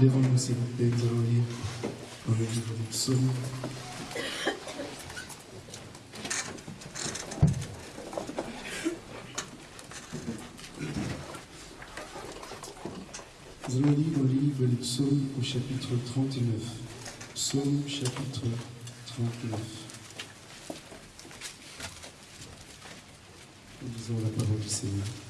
Lèvons-nous, s'il vous plaît, nous allons lire dans le livre des psaumes. Nous allons lire dans le livre des psaumes au chapitre 39. Psaume chapitre 39. Nous lisons la parole du Seigneur.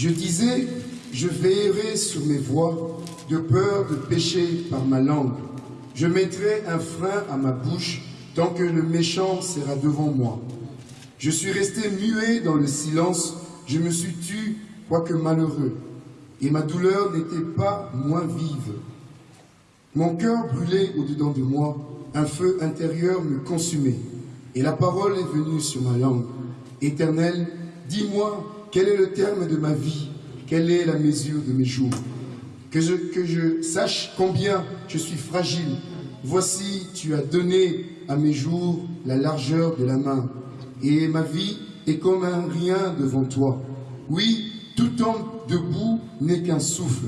Je disais, je veillerai sur mes voies, de peur de pécher par ma langue. Je mettrai un frein à ma bouche tant que le méchant sera devant moi. Je suis resté muet dans le silence, je me suis tu, quoique malheureux, et ma douleur n'était pas moins vive. Mon cœur brûlait au-dedans de moi, un feu intérieur me consumait, et la parole est venue sur ma langue. Éternel, dis-moi quel est le terme de ma vie, quelle est la mesure de mes jours? Que je, sache combien je suis fragile. Voici, tu as donné à mes jours la largeur de la main, et ma vie est comme un rien devant toi. Oui, tout homme debout n'est qu'un souffle.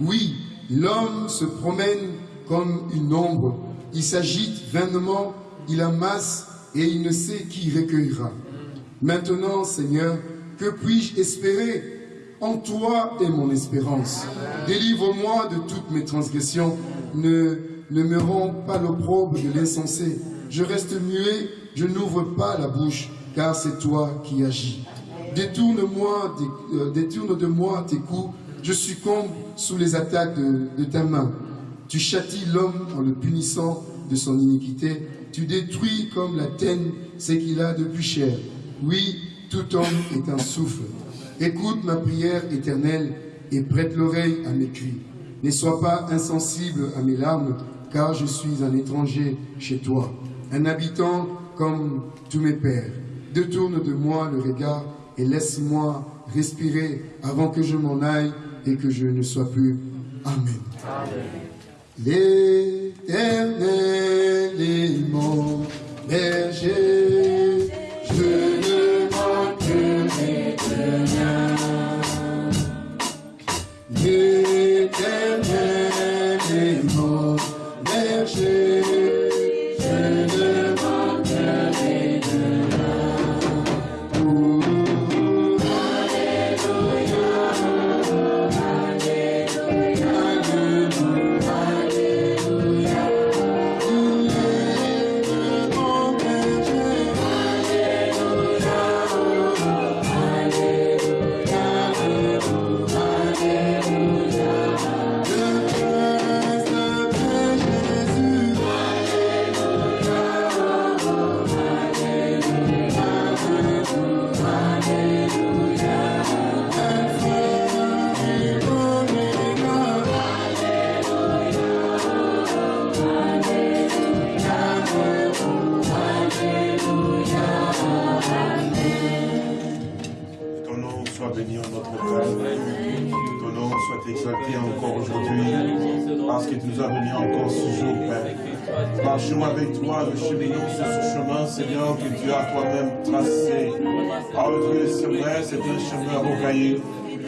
Oui, l'homme se promène comme une ombre. Il s'agite vainement, il amasse et il ne sait qui recueillera. Maintenant, Seigneur, puis-je espérer En toi est mon espérance. Délivre-moi de toutes mes transgressions. Ne, me rends pas l'opprobre de l'insensé. Je reste muet, je n'ouvre pas la bouche, car c'est toi qui agis. Détourne-moi, euh, détourne de moi tes coups, je succombe sous les attaques de, de ta main. Tu châties l'homme en le punissant de son iniquité. Tu détruis comme la teigne ce qu'il a de plus cher. Oui, tout homme est un souffle. Écoute ma prière éternelle et prête l'oreille à mes cris. Ne sois pas insensible à mes larmes, car je suis un étranger chez toi, un habitant comme tous mes pères. Détourne de moi le regard et laisse-moi respirer avant que je m'en aille et que je ne sois plus. Amen. L'éternel est mon berger, je ne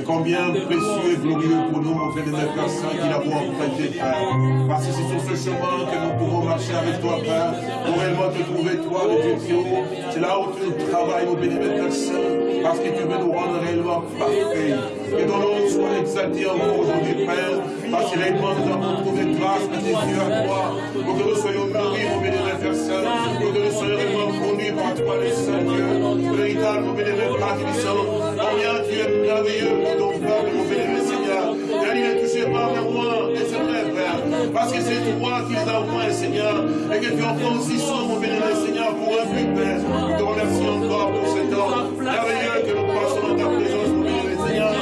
combien précieux et glorieux pour nous, mon frère et Père Saint, qui l'avons emprunté, Père. Parce que c'est sur ce chemin que nous pouvons marcher avec toi, Père, pour réellement te trouver, toi, le Dieu Dieu. C'est là où tu travailles, mon bénévole Saint, parce que tu veux nous rendre réellement parfaits. Que ton nom soit exalté encore aujourd'hui, Père, parce que réellement nous avons trouvé grâce à yeux à toi, pour que nous soyons nourris, mon bénévole Saint, pour que nous soyons réellement conduits par toi, le Saint Dieu, véritable, mon bénévole Père. Combien tu es merveilleux pour ton peuple, mon bénévole Seigneur. Car il est touché par le roi, et c'est vrai, Père, parce que c'est toi qui les as Seigneur, et que tu en aussi soin, mon bénévole Seigneur, pour un but, Père. Nous te remercions encore pour cet temps merveilleux que nous passons dans ta présence, mon bénévole Seigneur.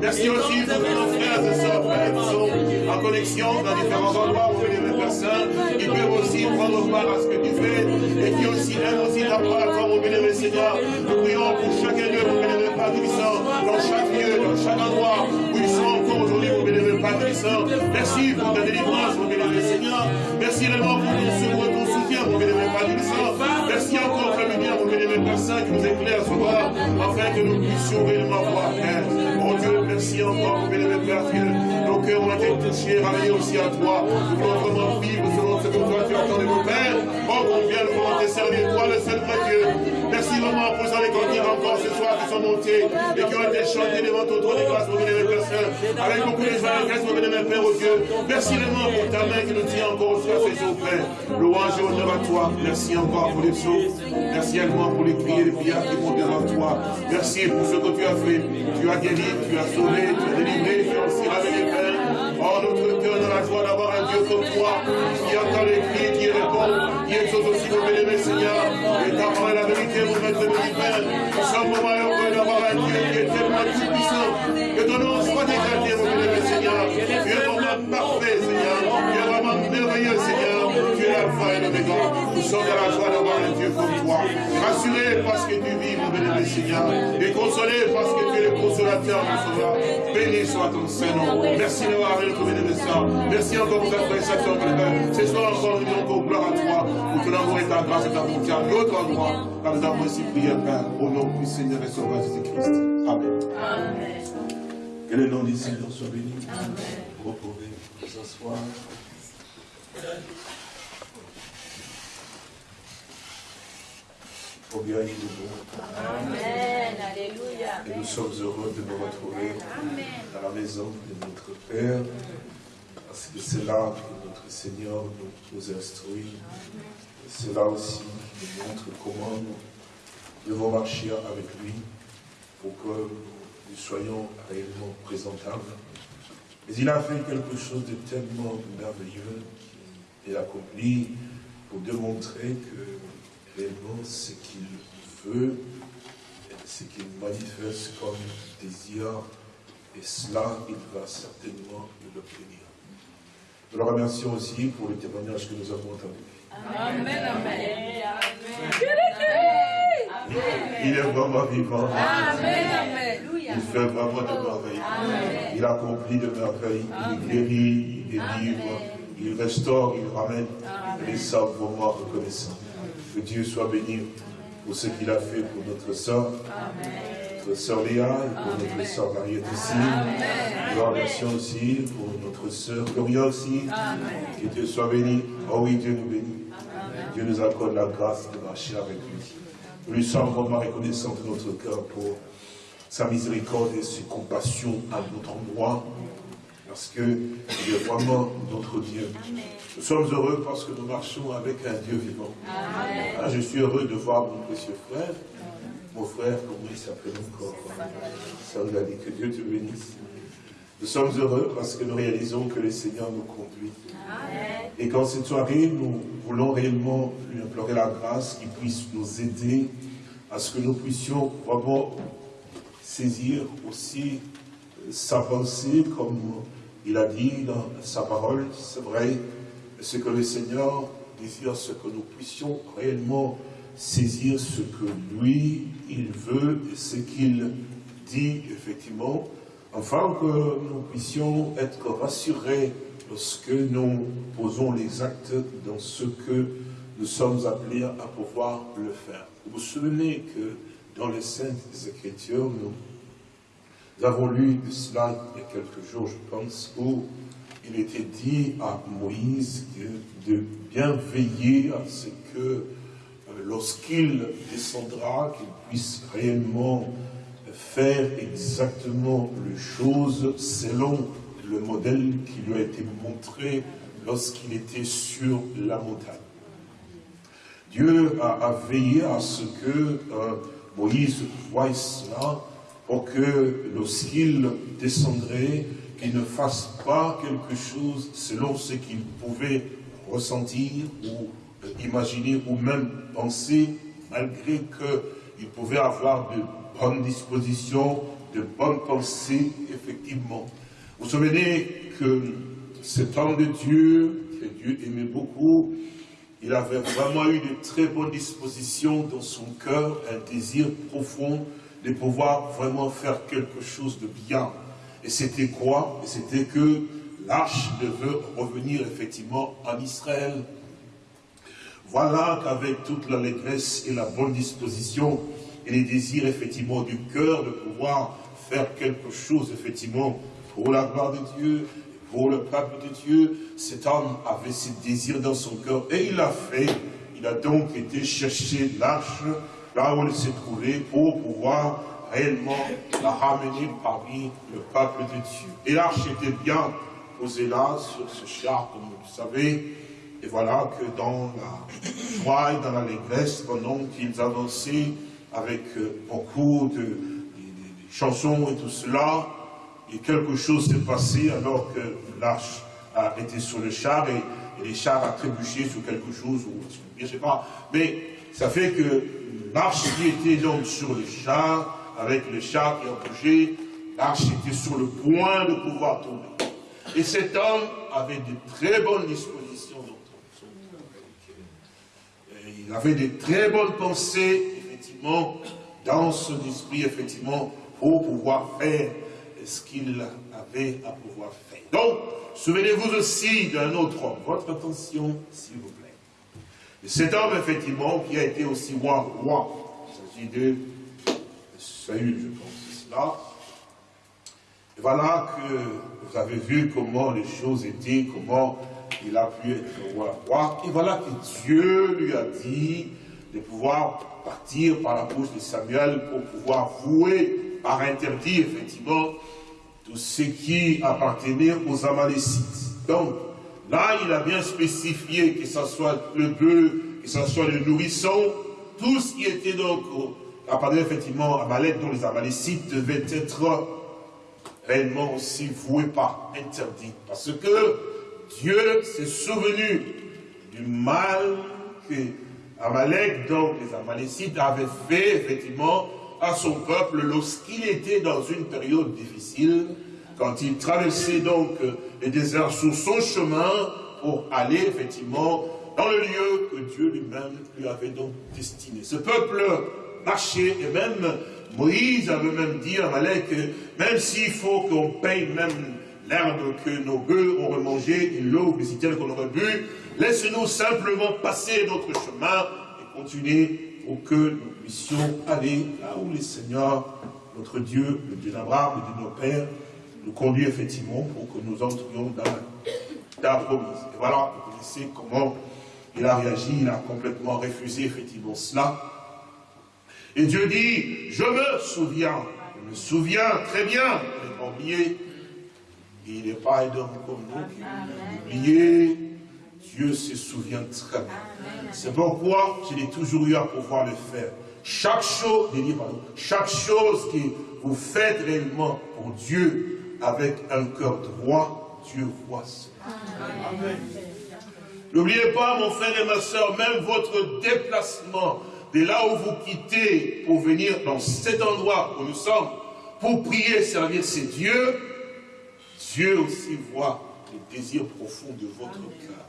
Merci aussi pour nos frères et sœurs, qui sont en connexion dans différents endroits, mon bénévole Père Saint, qui peuvent aussi prendre part à ce que tu fais, et qui aussi aiment aussi ta part, mon bénévole Seigneur. Nous prions pour chacun dans chaque lieu, dans chaque endroit où ils sont encore aujourd'hui, mon bénévole Père Tibissant. Merci pour ta délivrance, mon bénévole Seigneur. Merci réellement pour ton secours et ton soutien, mon bénémoine Père du sang. Merci encore ta lumière, mon bénémoine Père Saint, qui nous éclaire ce soir, afin que nous puissions réellement voir, Père. Mon Dieu, merci encore, mon bénémoine Père, que nos cœurs ont été touchés, ramenés aussi à toi. Nous voulons vraiment vivre selon ce que toi tu attends de nos pères. Oh, combien nous voulons te servir, toi, le seul vraiment pour ça, les cantiques encore ce soir qui sont montés et qui ont été chantés devant ton trône de grâce, mon bénémoine Père Saint, avec beaucoup de joie et de mon bénémoine Père, oh Dieu. Merci vraiment pour ta main qui nous tient encore aussi à ces jours, Père. Louange et honneur à toi. Merci encore pour les psaumes. Merci également pour les et les prières qui vont devant toi. Merci pour ce que tu as fait. Tu as guéri, tu as sauvé, tu as délivré, tu as aussi révélé, Père. La joie d'avoir un Dieu comme toi, qui entend les cris, qui répond, qui exauce aussi vos bénémoines, Seigneur. Et ta parole la vérité, mon maître de. Nous sommes vraiment heureux d'avoir un Dieu qui est tellement tout puissant. Que ton nom soit exalté, mon bénémoine, Seigneur. Tu es vraiment parfait, Seigneur. Tu es vraiment merveilleux, Seigneur. Tu es l'alpha et l'oméga. Nous sommes dans la joie d'avoir un Dieu comme toi. Rassurés parce que tu vis, mon bénémoine, Seigneur. Et consolés parce que tu es le consolateur, mon sauveur. Béni soit ton Saint-Nom. Merci d'avoir avec notre bénémoine. Merci encore pour ta préstation, frère. Ce soir encore, nous disons encore gloire à toi. Pour ton amour et ta grâce et ta bonté à notre endroit. Car nous avons ainsi prié, Père, au nom du Seigneur et Sauveur Jésus-Christ. Amen. Que le nom du Seigneur soit béni. Vous pouvez vous Oh bien, il est bon. Amen. Alléluia. Et nous sommes heureux de nous retrouver dans la maison de notre Père. Parce que c'est là que notre Seigneur nous, nous instruit. C'est là aussi qu'il nous montre comment nous devons marcher avec lui pour que nous soyons réellement présentables. Mais il a fait quelque chose de tellement merveilleux qu'il a accompli pour démontrer que réellement ce qu'il veut, ce qu'il manifeste comme désir, et cela, il va certainement l'obtenir. Nous le remercions aussi pour le témoignage que nous avons entendu. Amen. Amen. Il est vraiment vivant. Amen. Il fait vraiment de merveilles. Il accomplit de merveilles. Il guérit, il délivre, il restaure, il ramène. Et ça, vraiment reconnaissant. Que Dieu soit béni pour ce qu'il a fait pour notre sœur, notre sœur Léa, et pour notre sœur Mariette aussi. Remercions aussi pour notre sœur Gloria aussi. Que Dieu soit béni. Oh oui, Dieu nous bénit. Dieu nous accorde la grâce de marcher avec lui. Nous lui sommes vraiment reconnaissants de notre cœur pour sa miséricorde et ses compassions à notre endroit, parce qu'il est vraiment notre Dieu. Nous sommes heureux parce que nous marchons avec un Dieu vivant. Ah, je suis heureux de voir mon précieux frère, mon frère, comment il s'appelle encore Ça nous a dit que Dieu te bénisse. Nous sommes heureux parce que nous réalisons que le Seigneur nous conduit. Et qu'en cette soirée, nous voulons réellement lui implorer la grâce qu'il puisse nous aider à ce que nous puissions vraiment saisir aussi euh, sa pensée, comme il a dit dans sa parole, c'est vrai, ce que le Seigneur désire, ce que nous puissions réellement saisir ce que lui, il veut et ce qu'il dit effectivement, afin que nous puissions être rassurés lorsque nous posons les actes dans ce que nous sommes appelés à pouvoir le faire. Vous vous souvenez que dans les Saintes Écritures, nous avons lu cela il y a quelques jours, je pense, où il était dit à Moïse de, bien veiller à ce que euh, lorsqu'il descendra, qu'il puisse réellement faire exactement les choses selon le modèle qui lui a été montré lorsqu'il était sur la montagne. Dieu a, a veillé à ce que euh, Moïse voie cela pour que lorsqu'il descendrait, qu'il ne fasse pas quelque chose selon ce qu'il pouvait ressentir ou imaginer ou même penser, malgré qu'il pouvait avoir de bonnes dispositions, de bonnes pensées, effectivement. Vous vous souvenez que cet homme de Dieu, que Dieu aimait beaucoup, il avait vraiment eu de très bonnes dispositions dans son cœur, un désir profond de pouvoir vraiment faire quelque chose de bien. Et c'était quoi? C'était que l'arche devait revenir effectivement en Israël. Voilà qu'avec toute l'allégresse et la bonne disposition et les désirs effectivement du cœur de pouvoir faire quelque chose effectivement pour la gloire de Dieu, pour le peuple de Dieu, cet homme avait ce désir dans son cœur et il l'a fait. Il a donc été chercher l'arche là où elle s'est trouvée pour pouvoir réellement la ramener parmi le peuple de Dieu. Et l'arche était bien posée là, sur ce char, comme vous le savez. Et voilà que dans la joie et dans l'allégresse, pendant qu'ils avançaient avec euh, beaucoup de, chansons et tout cela, et quelque chose s'est passé alors que l'arche été sur le char et, et les chars a trébuché sur quelque chose, ou je ne sais pas. Mais ça fait que l'arche qui était donc sur le char, avec le char qui a bougé, l'arche était sur le point de pouvoir tomber. Et cet homme avait de très bonnes dispositions dans son Il avait de très bonnes pensées, effectivement, dans son esprit, effectivement, pour pouvoir faire ce qu'il avait à pouvoir faire. Donc, souvenez-vous aussi d'un autre homme. Votre attention, s'il vous plaît. Et cet homme, effectivement, qui a été aussi roi, roi. Il s'agit de Saül, je pense, c'est cela. Et voilà que vous avez vu comment les choses étaient, comment il a pu être roi. roi. Et voilà que Dieu lui a dit de pouvoir partir par la bouche de Samuel pour pouvoir vouer par interdit, effectivement, tout ce qui appartenait aux Amalécites. Donc, là, il a bien spécifié que ce soit le bœuf, que ce soit le nourrisson, tout ce qui était donc appartenait effectivement à Amalek, dont les Amalécites devaient être réellement aussi voué par interdit. Parce que Dieu s'est souvenu du mal que Amalek, donc les Amalécites, avaient fait effectivement à son peuple lorsqu'il était dans une période difficile, quand il traversait donc le désert sur son chemin pour aller effectivement dans le lieu que Dieu lui-même lui avait donc destiné. Ce peuple marchait et même Moïse avait même dit à Amalek que même s'il faut qu'on paye même l'herbe que nos bœufs auraient mangé et l'eau citernes qu'on aurait bu, laisse-nous simplement passer notre chemin et continuer pour que nous puissions aller là où le Seigneur, notre Dieu, le Dieu d'Abraham, le Dieu de nos pères, nous conduit effectivement pour que nous entrions dans la, la promise. Et voilà, vous connaissez comment il a réagi, il a complètement refusé effectivement cela. Et Dieu dit, je me souviens, je me souviens très bien, je pas oublié. Il n'est pas un homme comme nous oublié. Dieu se souvient très bien. C'est pourquoi je l'ai toujours eu à pouvoir le faire. Chaque chose, chaque chose que vous faites réellement pour Dieu avec un cœur droit, Dieu voit cela. N'oubliez pas, mon frère et ma soeur, même votre déplacement de là où vous quittez pour venir dans cet endroit où nous sommes, pour prier et servir ces dieux, Dieu aussi voit les désirs profonds de votre cœur.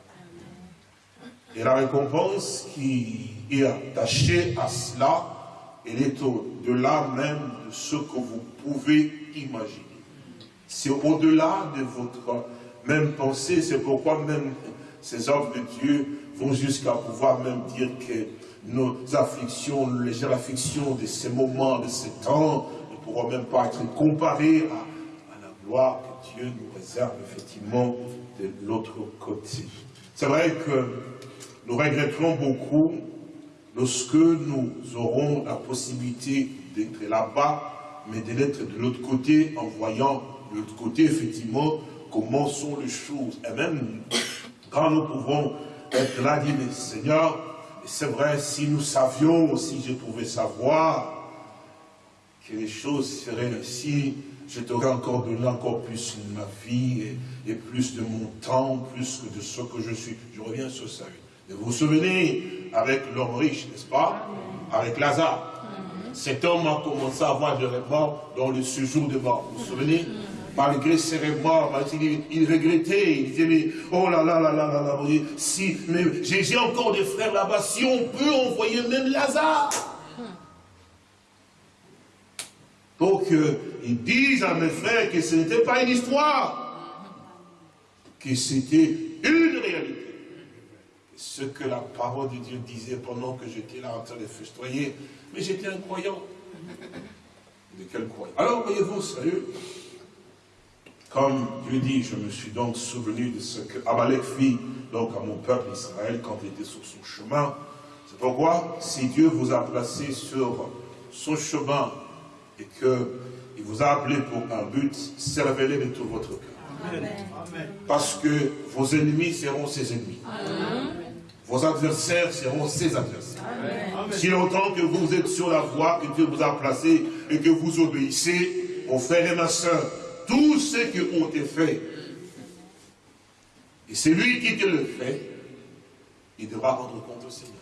Et la récompense qui est attachée à cela, elle est au-delà même de ce que vous pouvez imaginer. C'est au-delà de votre même pensée, c'est pourquoi même ces hommes de Dieu vont jusqu'à pouvoir même dire que nos afflictions, les légères afflictions de ces moments, de ces temps, ne pourront même pas être comparées à, la gloire que Dieu nous réserve effectivement de l'autre côté. C'est vrai que nous regretterons beaucoup lorsque nous aurons la possibilité d'être là-bas, mais de l'être de l'autre côté en voyant de l'autre côté effectivement comment sont les choses. Et même quand nous pouvons être là, dire, mais Seigneur, c'est vrai, si nous savions, si je pouvais savoir que les choses seraient ainsi, je t'aurais encore donné encore plus de ma vie et, et plus de mon temps, plus que de ce que je suis. Je reviens sur ça. Et vous vous souvenez, avec l'homme riche, n'est-ce pas? Avec Lazare. Cet homme a commencé à avoir des remords dans le séjour de mort. Vous vous souvenez? Malgré ses remords, il, il regrettait, il disait, mais, oh là là là là là là, si, mais j'ai encore des frères là-bas, si on peut envoyer même Lazare. Pour qu'ils disent à mes frères que ce n'était pas une histoire, que c'était une réalité. ce que la parole de Dieu disait pendant que j'étais là en train de festoyer. Mais j'étais un croyant. De quel croyant? Alors, voyez-vous, sérieux, comme Dieu dit, je me suis donc souvenu de ce que Amalek fit donc à mon peuple Israël quand il était sur son chemin. C'est pourquoi, si Dieu vous a placé sur son chemin et qu'il vous a appelé pour un but, servez-les de tout votre cœur. Parce que vos ennemis seront ses ennemis. Vos adversaires seront ses adversaires. Si longtemps que vous êtes sur la voie que Dieu vous a placée et que vous obéissez, mon frère et ma soeur, tout ce qui ont été fait, et c'est lui qui te le fait, il devra rendre compte au Seigneur.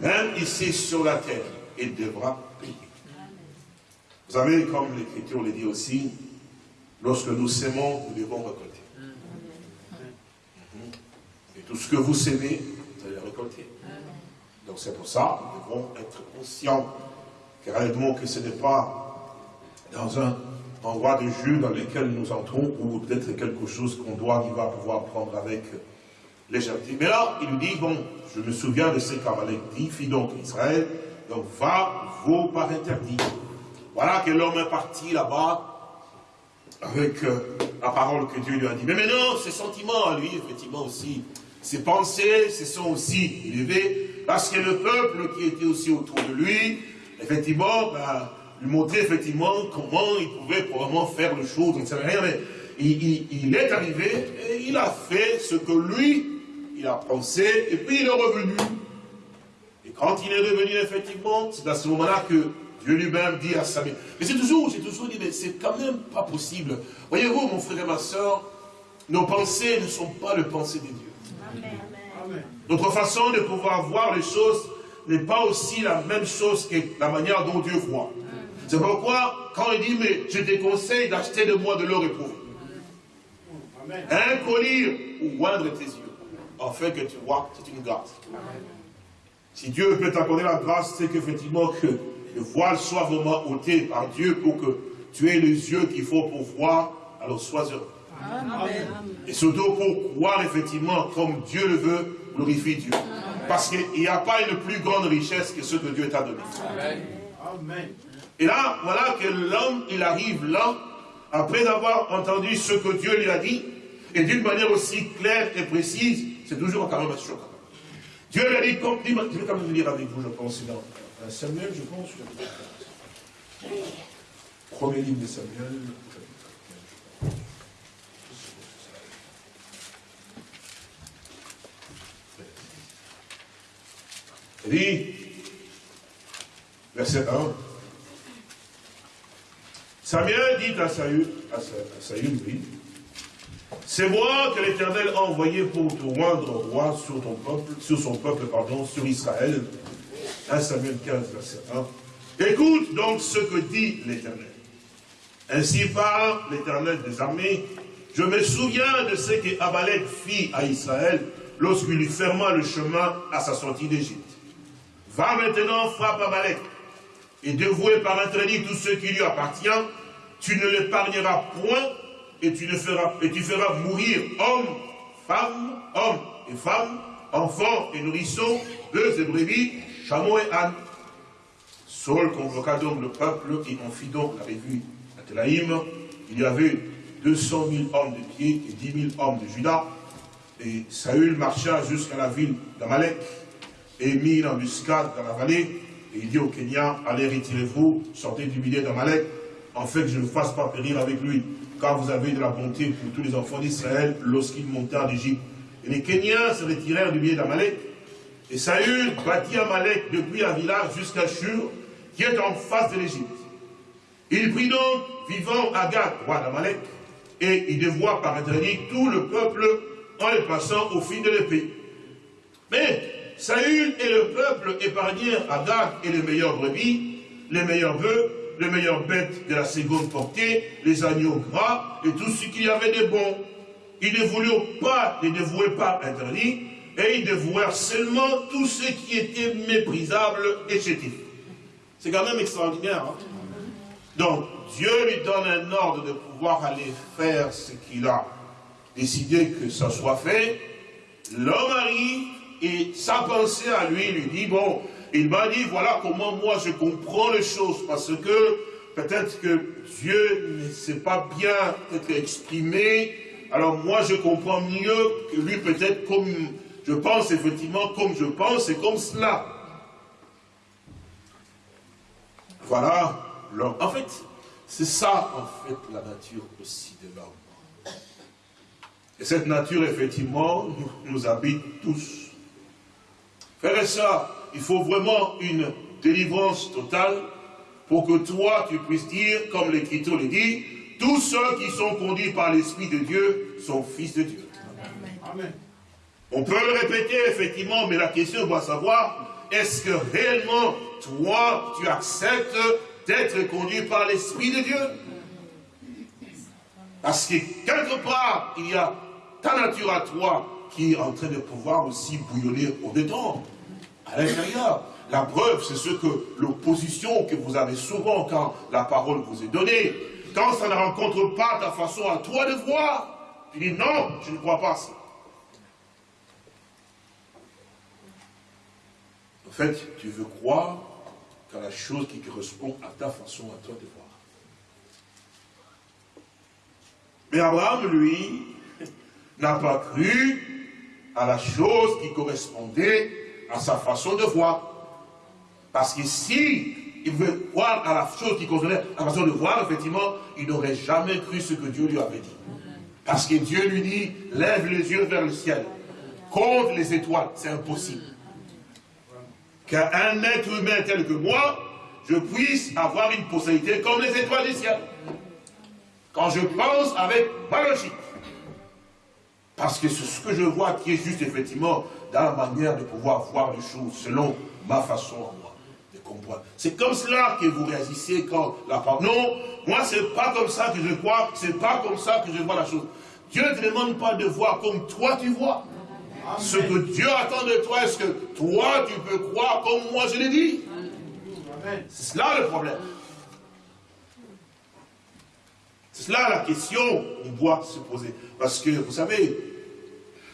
Même ici sur la terre, il devra payer. Vous savez, comme l'Écriture le dit aussi, lorsque nous sémons, nous devons récolter. Et tout ce que vous sémez, vous allez récolter. Donc c'est pour ça, nous devons être conscients que réellement que ce n'est pas dans un endroit de jeu dans lequel nous entrons, ou peut-être quelque chose qu'on doit, qui va pouvoir prendre avec légèreté. Mais là, il lui dit, bon, je me souviens de ce qu'Amalek dit, fit donc Israël, donc va, vaut par interdit. Voilà que l'homme est parti là-bas, avec euh, la parole que Dieu lui a dit. Mais maintenant, ses sentiments à lui, effectivement aussi, ses pensées se sont aussi élevées, parce que le peuple qui était aussi autour de lui, effectivement, ben, lui montrait effectivement comment il pouvait probablement faire les choses, on ne sait rien, mais il, il, est arrivé et il a fait ce que lui, il a pensé, et puis il est revenu. Et quand il est revenu, effectivement, c'est à ce moment-là que Dieu lui-même dit à Samuel. Mais c'est toujours, j'ai toujours dit, mais c'est quand même pas possible. Voyez-vous, mon frère et ma soeur, nos pensées ne sont pas les pensées de Dieu. Amen. Notre façon de pouvoir voir les choses n'est pas aussi la même chose que la manière dont Dieu voit. C'est pourquoi, quand il dit, mais je te conseille d'acheter de moi de l'or éprouvé. Un collier ou moindre tes yeux, afin que tu vois, c'est une grâce. Si Dieu peut t'accorder la grâce, c'est qu'effectivement que le voile soit vraiment ôté par Dieu pour que tu aies les yeux qu'il faut pour voir, alors sois heureux. Et surtout pour croire effectivement comme Dieu le veut, glorifie Dieu. Parce qu'il n'y a pas une plus grande richesse que ce que Dieu t'a donné. Amen. Et là, voilà que l'homme, il arrive là, après avoir entendu ce que Dieu lui a dit, et d'une manière aussi claire et précise, c'est toujours quand même choquant. Dieu lui a dit, comme, je vais quand même lire avec vous, je pense, dans Samuel, je pense, premier livre de Samuel, Il dit, verset 1, Samuel dit à Saül, oui, c'est moi que l'Éternel a envoyé pour te rendre roi sur ton peuple, sur son peuple, pardon, sur Israël. 1 Samuel 15, verset 1. Écoute donc ce que dit l'Éternel. Ainsi parle l'Éternel des armées. Je me souviens de ce que Abalek fit à Israël lorsqu'il lui ferma le chemin à sa sortie d'Égypte. Va maintenant, frappe Abalek, et dévouer par interdit tout ce qui lui appartient, tu ne l'épargneras point, et tu, feras, mourir hommes, femmes, hommes et femmes, enfants et nourrissons, bœufs et brebis, chameaux et ânes. Saul convoqua donc le peuple et en fit donc la revue à Telaïm. Il y avait 200 000 hommes de pied et 10 000 hommes de Judas. Et Saül marcha jusqu'à la ville d'Amalek et mit une embuscade dans la vallée. Et il dit au Kenya, allez retirez-vous, sortez du milieu d'Amalek, en fait que je ne fasse pas périr avec lui, car vous avez de la bonté pour tous les enfants d'Israël lorsqu'ils montèrent d'Égypte. Et les Kenyans se retirèrent du milieu d'Amalek, et Saül bâtit Amalek depuis village jusqu'à Shur, qui est en face de l'Égypte. Il prit donc vivant Agag, roi d'Amalek, et il dévoie par tout le peuple en les passant au fil de l'épée. Mais Saül et le peuple épargnèrent Agag et les meilleurs brebis, les meilleurs bœufs, les meilleures bêtes de la seconde portée, les agneaux gras et tout ce qu'il y avait de bon. Ils ne voulurent pas les dévouer par interdit, et ils dévouèrent seulement tout ce qui était méprisable et chétif. C'est quand même extraordinaire. Hein? Donc, Dieu lui donne un ordre de pouvoir aller faire ce qu'il a décidé que ça soit fait. l'homme arrive et sa pensée à lui lui dit, bon, il m'a dit, voilà comment moi je comprends les choses, parce que peut-être que Dieu ne s'est pas bien peut-être exprimé, alors moi je comprends mieux que lui peut-être comme je pense effectivement comme je pense et comme cela. Voilà l'homme. En fait, c'est ça en fait la nature aussi de l'homme. Et cette nature effectivement nous, habite tous. Frère et il faut vraiment une délivrance totale pour que toi, tu puisses dire, comme l'Écriture le dit, tous ceux qui sont conduits par l'Esprit de Dieu sont fils de Dieu. Amen. On peut le répéter, effectivement, mais la question doit savoir, est-ce que réellement, toi, tu acceptes d'être conduit par l'Esprit de Dieu? Parce que quelque part, il y a ta nature à toi qui est en train de pouvoir aussi bouillonner au-dedans, à l'intérieur. La preuve, c'est ce que l'opposition que vous avez souvent quand la parole vous est donnée, quand ça ne rencontre pas ta façon à toi de voir, tu dis non, je ne crois pas ça. En fait, tu veux croire qu'à la chose qui correspond à ta façon à toi de voir. Mais Abraham, lui, n'a pas cru à la chose qui correspondait à sa façon de voir. Parce que si il veut croire à la chose qui correspondait à la façon de voir, effectivement, il n'aurait jamais cru ce que Dieu lui avait dit. Parce que Dieu lui dit, lève les yeux vers le ciel, compte les étoiles, c'est impossible. Qu'un être humain tel que moi, je puisse avoir une possibilité comme les étoiles du ciel. Quand je pense avec ma logique. Parce que ce que je vois qui est juste effectivement dans la manière de pouvoir voir les choses selon ma façon à moi de comprendre. C'est comme cela que vous réagissez quand la parole. Non, moi c'est pas comme ça que je crois, c'est pas comme ça que je vois la chose. Dieu ne te demande pas de voir comme toi tu vois. Ce que Dieu attend de toi, est-ce que toi tu peux croire comme moi je l'ai dit? C'est cela le problème. C'est cela la question qu'on doit se poser. Parce que, vous savez,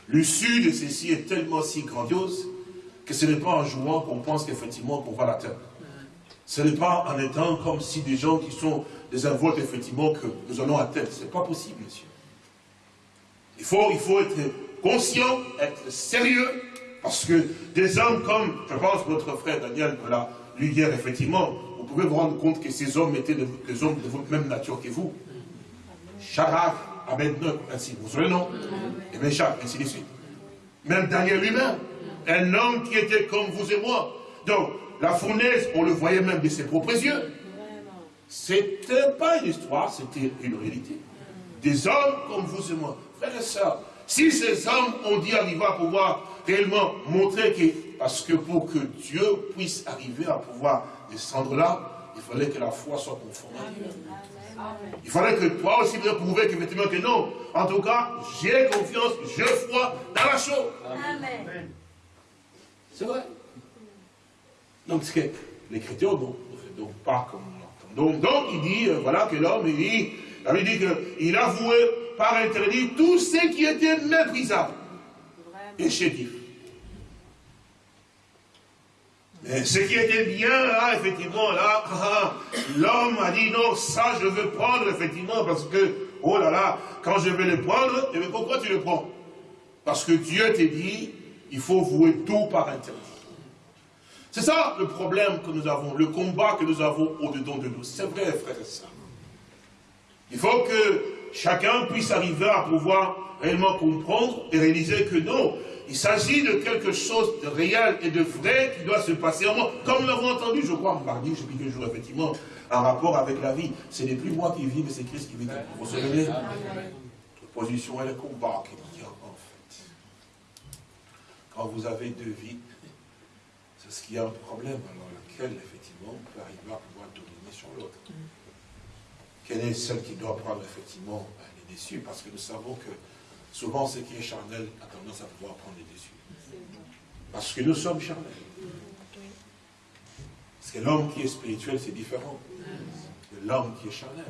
l'issue de ceci est tellement si grandiose que ce n'est pas en jouant qu'on pense qu'effectivement qu'on va l'atteindre. Ce n'est pas en étant comme si des gens qui sont des invoques, effectivement, que nous allons atteindre. Ce n'est pas possible, monsieur. Il faut, il faut être conscient, être sérieux, parce que des hommes comme, je pense, votre frère Daniel me l'a lu hier, effectivement, vous pouvez vous rendre compte que ces hommes étaient des hommes de votre même nature que vous. Shadrach, Abednego, ainsi, vous savez le nom Et Meshach, ainsi de suite. Même Daniel lui-même, un homme qui était comme vous et moi. Donc, la fournaise, on le voyait même de ses propres yeux. C'était pas une histoire, c'était une réalité. Des hommes comme vous et moi. Frères et sœurs, si ces hommes ont dit arriver à pouvoir réellement montrer que, parce que pour que Dieu puisse arriver à pouvoir descendre là, il fallait que la foi soit conforme à Dieu. Il fallait que toi aussi vous prouver qu'effectivement que non. En tout cas, j'ai confiance, je crois dans la chose. Amen. C'est vrai. Donc, ce que l'écriture ne fait donc pas comme on l'entend. Donc, donc, il dit, euh, voilà, que l'homme, il dit, il dit qu'il avouait par interdit tout ce qui était méprisable et chétif. Et ce qui était bien là, effectivement, là, l'homme a dit non, ça je veux prendre, effectivement, parce que, oh là là, quand je vais le prendre, bien pourquoi tu le prends? Parce que Dieu t'a dit, il faut vouer tout par interdit. C'est ça le problème que nous avons, le combat que nous avons au-dedans de nous. C'est vrai, frère et sœurs. Il faut que chacun puisse arriver à pouvoir réellement comprendre et réaliser que non, il s'agit de quelque chose de réel et de vrai qui doit se passer en moi. Comme nous l'avons entendu, je crois, mardi, je quel jour, effectivement, en rapport avec la vie. Ce n'est plus moi qui vis, mais c'est Christ qui vit. Vous vous souvenez? Notre position et le combat qui en fait. Quand vous avez deux vies, c'est ce qu'il y a un problème, alors lequel, effectivement, on peut arriver à pouvoir dominer sur l'autre. Quelle est celle qui doit prendre, effectivement, les dessus? Parce que nous savons que souvent ce qui est charnel a tendance à pouvoir prendre les dessus. Parce que nous sommes charnels. Parce que l'homme qui est spirituel, c'est différent de l'homme qui est charnel.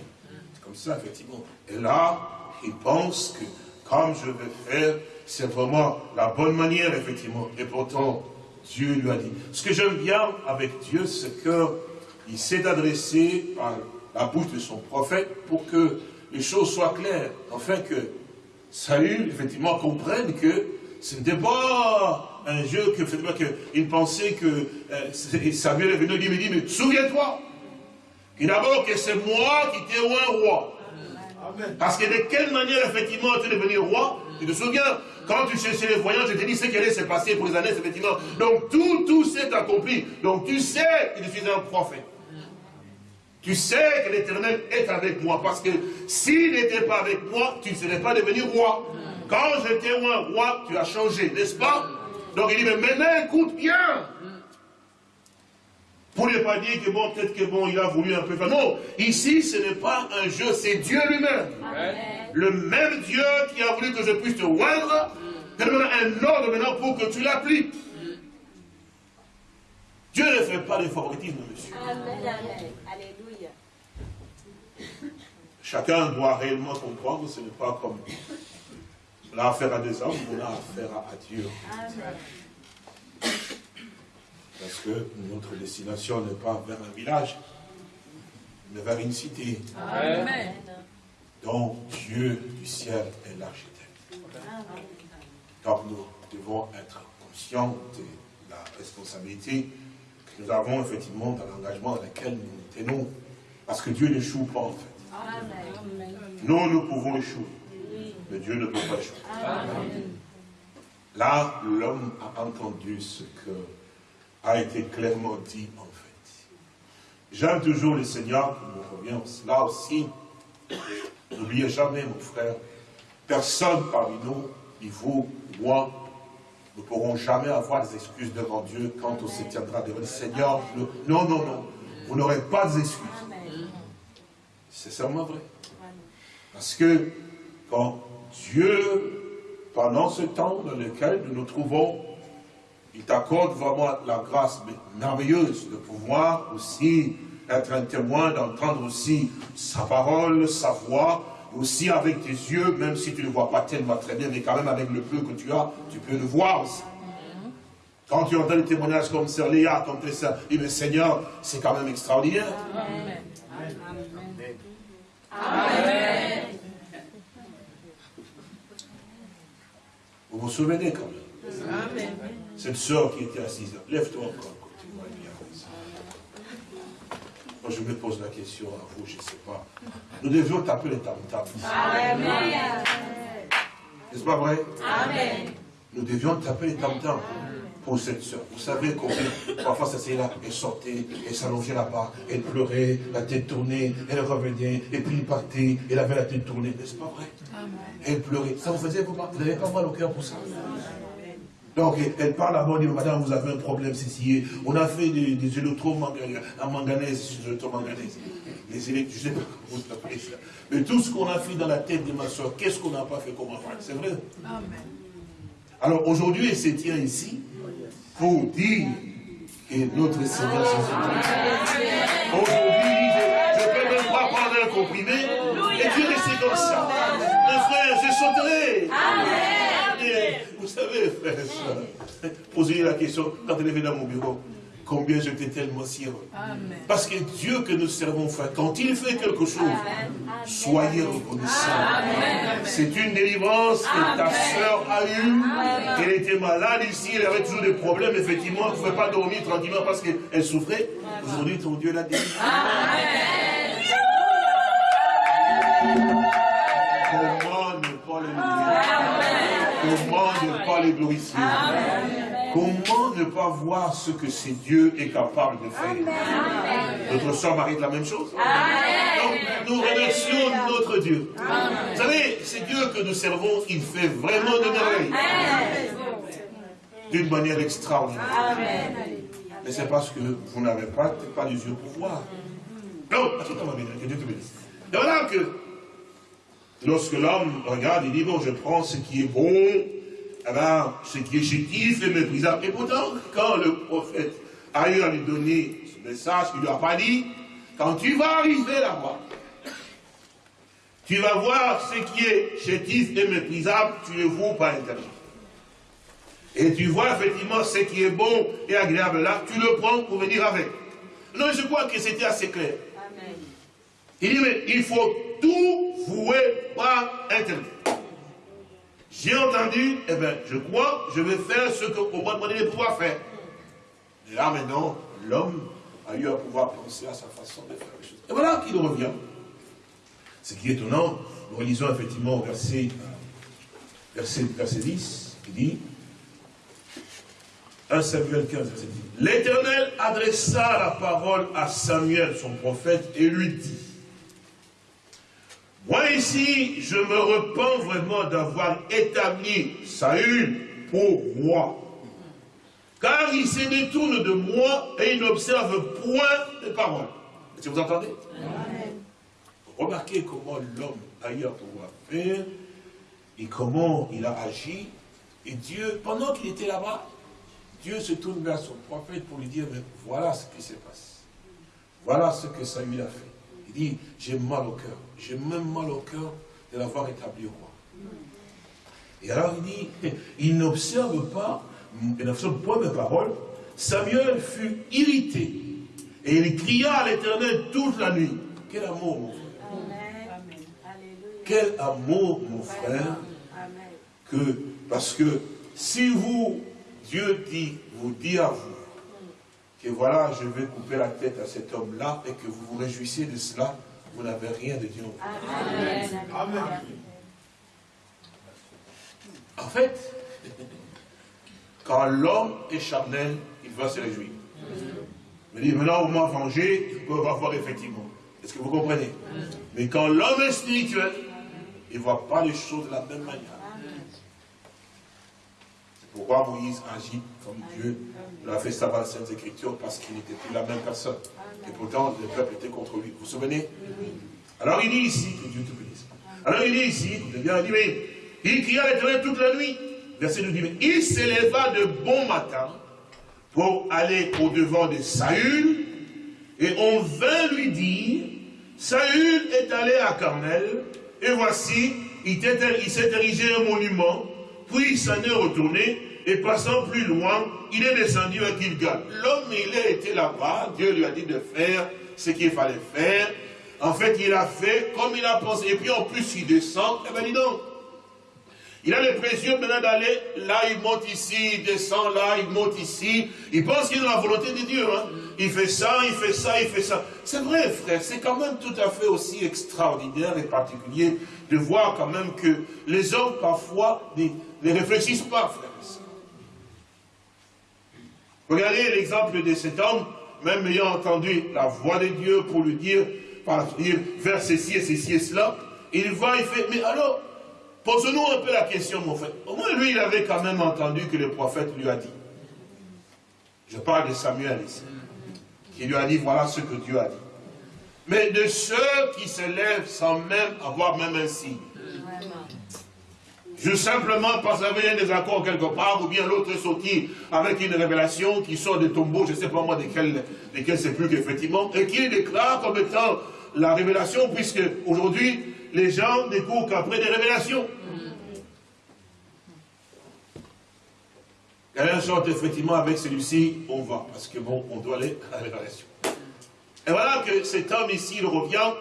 C'est comme ça, effectivement. Et là, il pense que comme je vais faire, c'est vraiment la bonne manière, effectivement. Et pourtant, Dieu lui a dit. Ce que j'aime bien avec Dieu, c'est qu'il s'est adressé par la bouche de son prophète pour que les choses soient claires, afin que Saül, effectivement, comprenne que ce n'était pas un jeu que, effectivement, qu'il pensait que euh, Samuel est venu lui dit, mais souviens-toi, que d'abord que c'est moi qui t'ai un roi. Parce que de quelle manière, effectivement, tu es devenu roi? Tu te souviens? Quand tu cherchais les voyants, je t'ai dit ce qui allait se passer pour les années, effectivement. Donc tout, tout s'est accompli. Donc tu sais que je suis un prophète. Tu sais que l'éternel est avec moi. Parce que s'il n'était pas avec moi, tu ne serais pas devenu roi. Quand j'étais un roi, tu as changé, n'est-ce pas? Donc il dit, mais maintenant écoute bien. Pour ne pas dire que bon, peut-être que bon, il a voulu un peu faire. Non, ici, ce n'est pas un jeu, c'est Dieu lui-même. Le même Dieu qui a voulu que je puisse te oindre, donne un ordre maintenant pour que tu l'appliques. Dieu ne fait pas de favoritisme, monsieur. Amen, amen. Alléluia. Chacun doit réellement comprendre, ce n'est pas comme on a affaire à des hommes, on a affaire à Dieu. Parce que notre destination n'est pas vers un village, mais vers une cité. Amen. dont Dieu du ciel est l'architecte. Donc nous devons être conscients de la responsabilité que nous avons effectivement dans l'engagement dans lequel nous nous tenons. Parce que Dieu n'échoue pas en fait. Nous, nous pouvons échouer. Mais Dieu ne peut pas échouer. Là, l'homme a entendu ce que a été clairement dit en fait. J'aime toujours le Seigneur qui nous revient là aussi. N'oubliez jamais, mon frère, personne parmi nous, ni vous, moi, ne pourrons jamais avoir des excuses devant Dieu quand on se tiendra devant le Seigneur. Non, non, non. Vous n'aurez pas d'excuses. C'est sûrement vrai. Parce que quand Dieu, pendant ce temps dans lequel nous nous trouvons, il t'accorde vraiment la grâce merveilleuse de pouvoir aussi être un témoin, d'entendre aussi sa parole, sa voix, aussi avec tes yeux, même si tu ne vois pas tellement très bien, mais quand même avec le peu que tu as, tu peux le voir aussi. Quand tu entends des témoignages comme Sœur Léa, comme tes sœurs, dis mais Seigneur, c'est quand même extraordinaire. Amen. Amen. Vous vous souvenez quand même Amen. Cette soeur qui était assise là, lève-toi encore, tu vois bien. Moi, je me pose la question à vous, je ne sais pas. Nous devions taper les tam Amen. N'est-ce pas vrai? Amen. Nous devions taper les tam pour cette soeur. Vous savez combien, parfois, ça là, elle sortait, elle s'allongeait là-bas, elle pleurait, la tête tournée, elle revenait, et puis il partait, elle avait la tête tournée. N'est-ce pas vrai? Amen. Elle pleurait. Ça vous faisait, vous, vous n'avez pas mal au cœur pour ça? Donc, elle parle à moi, elle dit, madame, vous avez un problème, c'est On a fait des, des électromanganèses, des électromanganèses. Les je ne sais pas comment vous appelez ça. Mais tout ce qu'on a fait dans la tête de ma soeur, qu'est-ce qu'on n'a pas fait comme enfant? C'est vrai? Amen. Alors, aujourd'hui, elle se tient ici pour dire que notre Seigneur Jésus-Christ. Aujourd'hui, je ne peux même pas prendre un comprimé, et Dieu rester comme ça. Mes frères, je chanterai. Amen. Vous savez, frère et soeur, posez la question quand elle est venue dans mon bureau. Combien j'étais tellement si Parce que Dieu que nous servons, frère, quand il fait quelque chose, soyez reconnaissants. C'est une délivrance que ta soeur a eue. Elle était malade ici, elle avait toujours des problèmes, effectivement, elle ne pouvait pas dormir tranquillement parce qu'elle souffrait. Aujourd'hui, ton Dieu l'a délivré. Comment ne pas le Comment ne pas les glorifier? Comment ne pas voir ce que c'est Dieu est capable de faire? Notre soeur Marie la même chose. Donc, nous remercions notre Dieu. Vous savez, c'est Dieu que nous servons, il fait vraiment de merveilles. D'une manière extraordinaire. Mais c'est parce que vous n'avez pas, pas les yeux pour voir. Non, que Dieu te bénisse. Et voilà que Lorsque l'homme regarde, il dit, bon, je prends ce qui est bon, ben, ce qui est chétif et méprisable. Et pourtant, quand le prophète a eu à lui donner ce message, il ne lui a pas dit, quand tu vas arriver là-bas, Tu vas voir ce qui est chétif et méprisable, tu le vois par interdit. Et tu vois effectivement ce qui est bon et agréable là, tu le prends pour venir avec. Non, je crois que c'était assez clair. Il dit, mais il faut tout vouer par interdit. J'ai entendu, eh bien, je crois, je vais faire ce qu'on m'a demandé de pouvoir faire. Et là, maintenant, l'homme a eu à pouvoir penser à sa façon de faire les choses. Et voilà qu'il revient. Ce qui est étonnant, nous relisons effectivement au verset, verset, verset 10, il dit, 1 Samuel 15, verset 10, L'Éternel adressa la parole à Samuel, son prophète, et lui dit, moi ici, je me repens vraiment d'avoir établi Saül pour roi. Car il se détourne de moi et il n'observe point mes paroles. Est-ce que vous entendez? Remarquez comment l'homme a eu à pouvoir faire et comment il a agi. Et Dieu, pendant qu'il était là-bas, Dieu se tourne vers son prophète pour lui dire, mais voilà ce qui se passe. Voilà ce que Saül a fait. Il dit, j'ai mal au cœur. J'ai même mal au cœur de l'avoir établi roi. Et alors il dit, il n'observe pas, il n'observe pas mes paroles. Samuel fut irrité. Et il cria à l'éternel toute la nuit. Quel amour, mon frère. Quel amour, mon frère. Que, parce que si vous, Dieu dit, vous dit à vous, que voilà, je vais couper la tête à cet homme-là, et que vous vous réjouissez de cela, vous n'avez rien de Dieu. Amen. Amen. En fait, quand l'homme est charnel, il va se réjouir. Il dit, maintenant, on m'a vengé, il peut voir effectivement. Est-ce que vous comprenez? Mais quand l'homme est spirituel, il ne voit pas les choses de la même manière. Pourquoi Moïse agit comme Dieu l'a fait savoir dans Sainte Écritures, parce qu'il n'était plus la même personne. Et pourtant, le peuple était contre lui. Vous vous souvenez? Alors il dit ici, que Dieu te bénisse. Alors il dit ici, écoutez bien, il dit, mais il cria l'éternel toute la nuit. Verset 2 dit, mais il s'éleva de bon matin pour aller au-devant de Saül, et on vint lui dire, Saül est allé à Carmel, et voici, il s'est érigé un monument, puis il s'en est retourné, et passant plus loin, il est descendu à Gilgal. L'homme, il a été là-bas, Dieu lui a dit de faire ce qu'il fallait faire. En fait, il a fait comme il a pensé. Et puis en plus, il descend. Eh bien, dis donc. Il a précieux maintenant d'aller, là il monte ici, il descend là, il monte ici. Il pense qu'il est dans la volonté de Dieu. Hein. Il fait ça, il fait ça, il fait ça. C'est vrai, frère, c'est quand même tout à fait aussi extraordinaire et particulier de voir quand même que les hommes parfois ne, réfléchissent pas, frère. Regardez l'exemple de cet homme, même ayant entendu la voix de Dieu pour lui dire, par dire, faire ceci et ceci et cela, il va, il fait, mais alors, posons-nous un peu la question, mon frère. Au moins, lui, il avait quand même entendu que le prophète lui a dit. Je parle de Samuel ici. Qui lui a dit, voilà ce que Dieu a dit. Mais de ceux qui se lèvent sans même avoir même un signe. Juste simplement parce qu'il y a un désaccord quelque part, ou bien l'autre est sorti avec une révélation qui sort des tombeaux, je ne sais pas moi desquels, desquels c'est plus qu'effectivement, et qui déclare comme étant la révélation, puisque aujourd'hui, les gens découvrent qu'après des révélations. un sorte effectivement avec celui-ci, on va, parce que bon, on doit aller à la révélation. Et voilà que cet homme ici, il revient,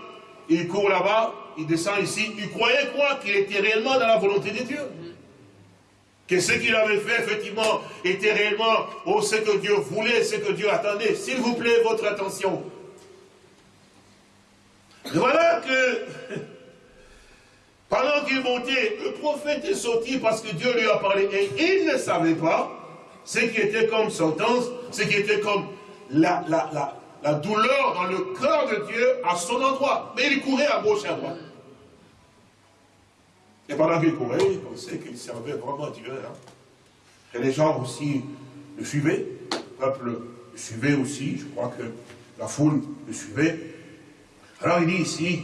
il court là-bas, il descend ici, il croyait quoi Qu'il était réellement dans la volonté de Dieu. Que ce qu'il avait fait, effectivement, était réellement oh, ce que Dieu voulait, ce que Dieu attendait. S'il vous plaît, votre attention. Voilà que, pendant qu'il montait, le prophète est sorti parce que Dieu lui a parlé. Et il ne savait pas ce qui était comme sentence, ce qui était comme la, la douleur dans le cœur de Dieu à son endroit. Mais il courait à gauche et à droite. Et pendant qu'il courait, il pensait qu'il servait vraiment Dieu. Hein. Et les gens aussi le suivaient. Le peuple le suivait aussi. Je crois que la foule le suivait. Alors il dit ici,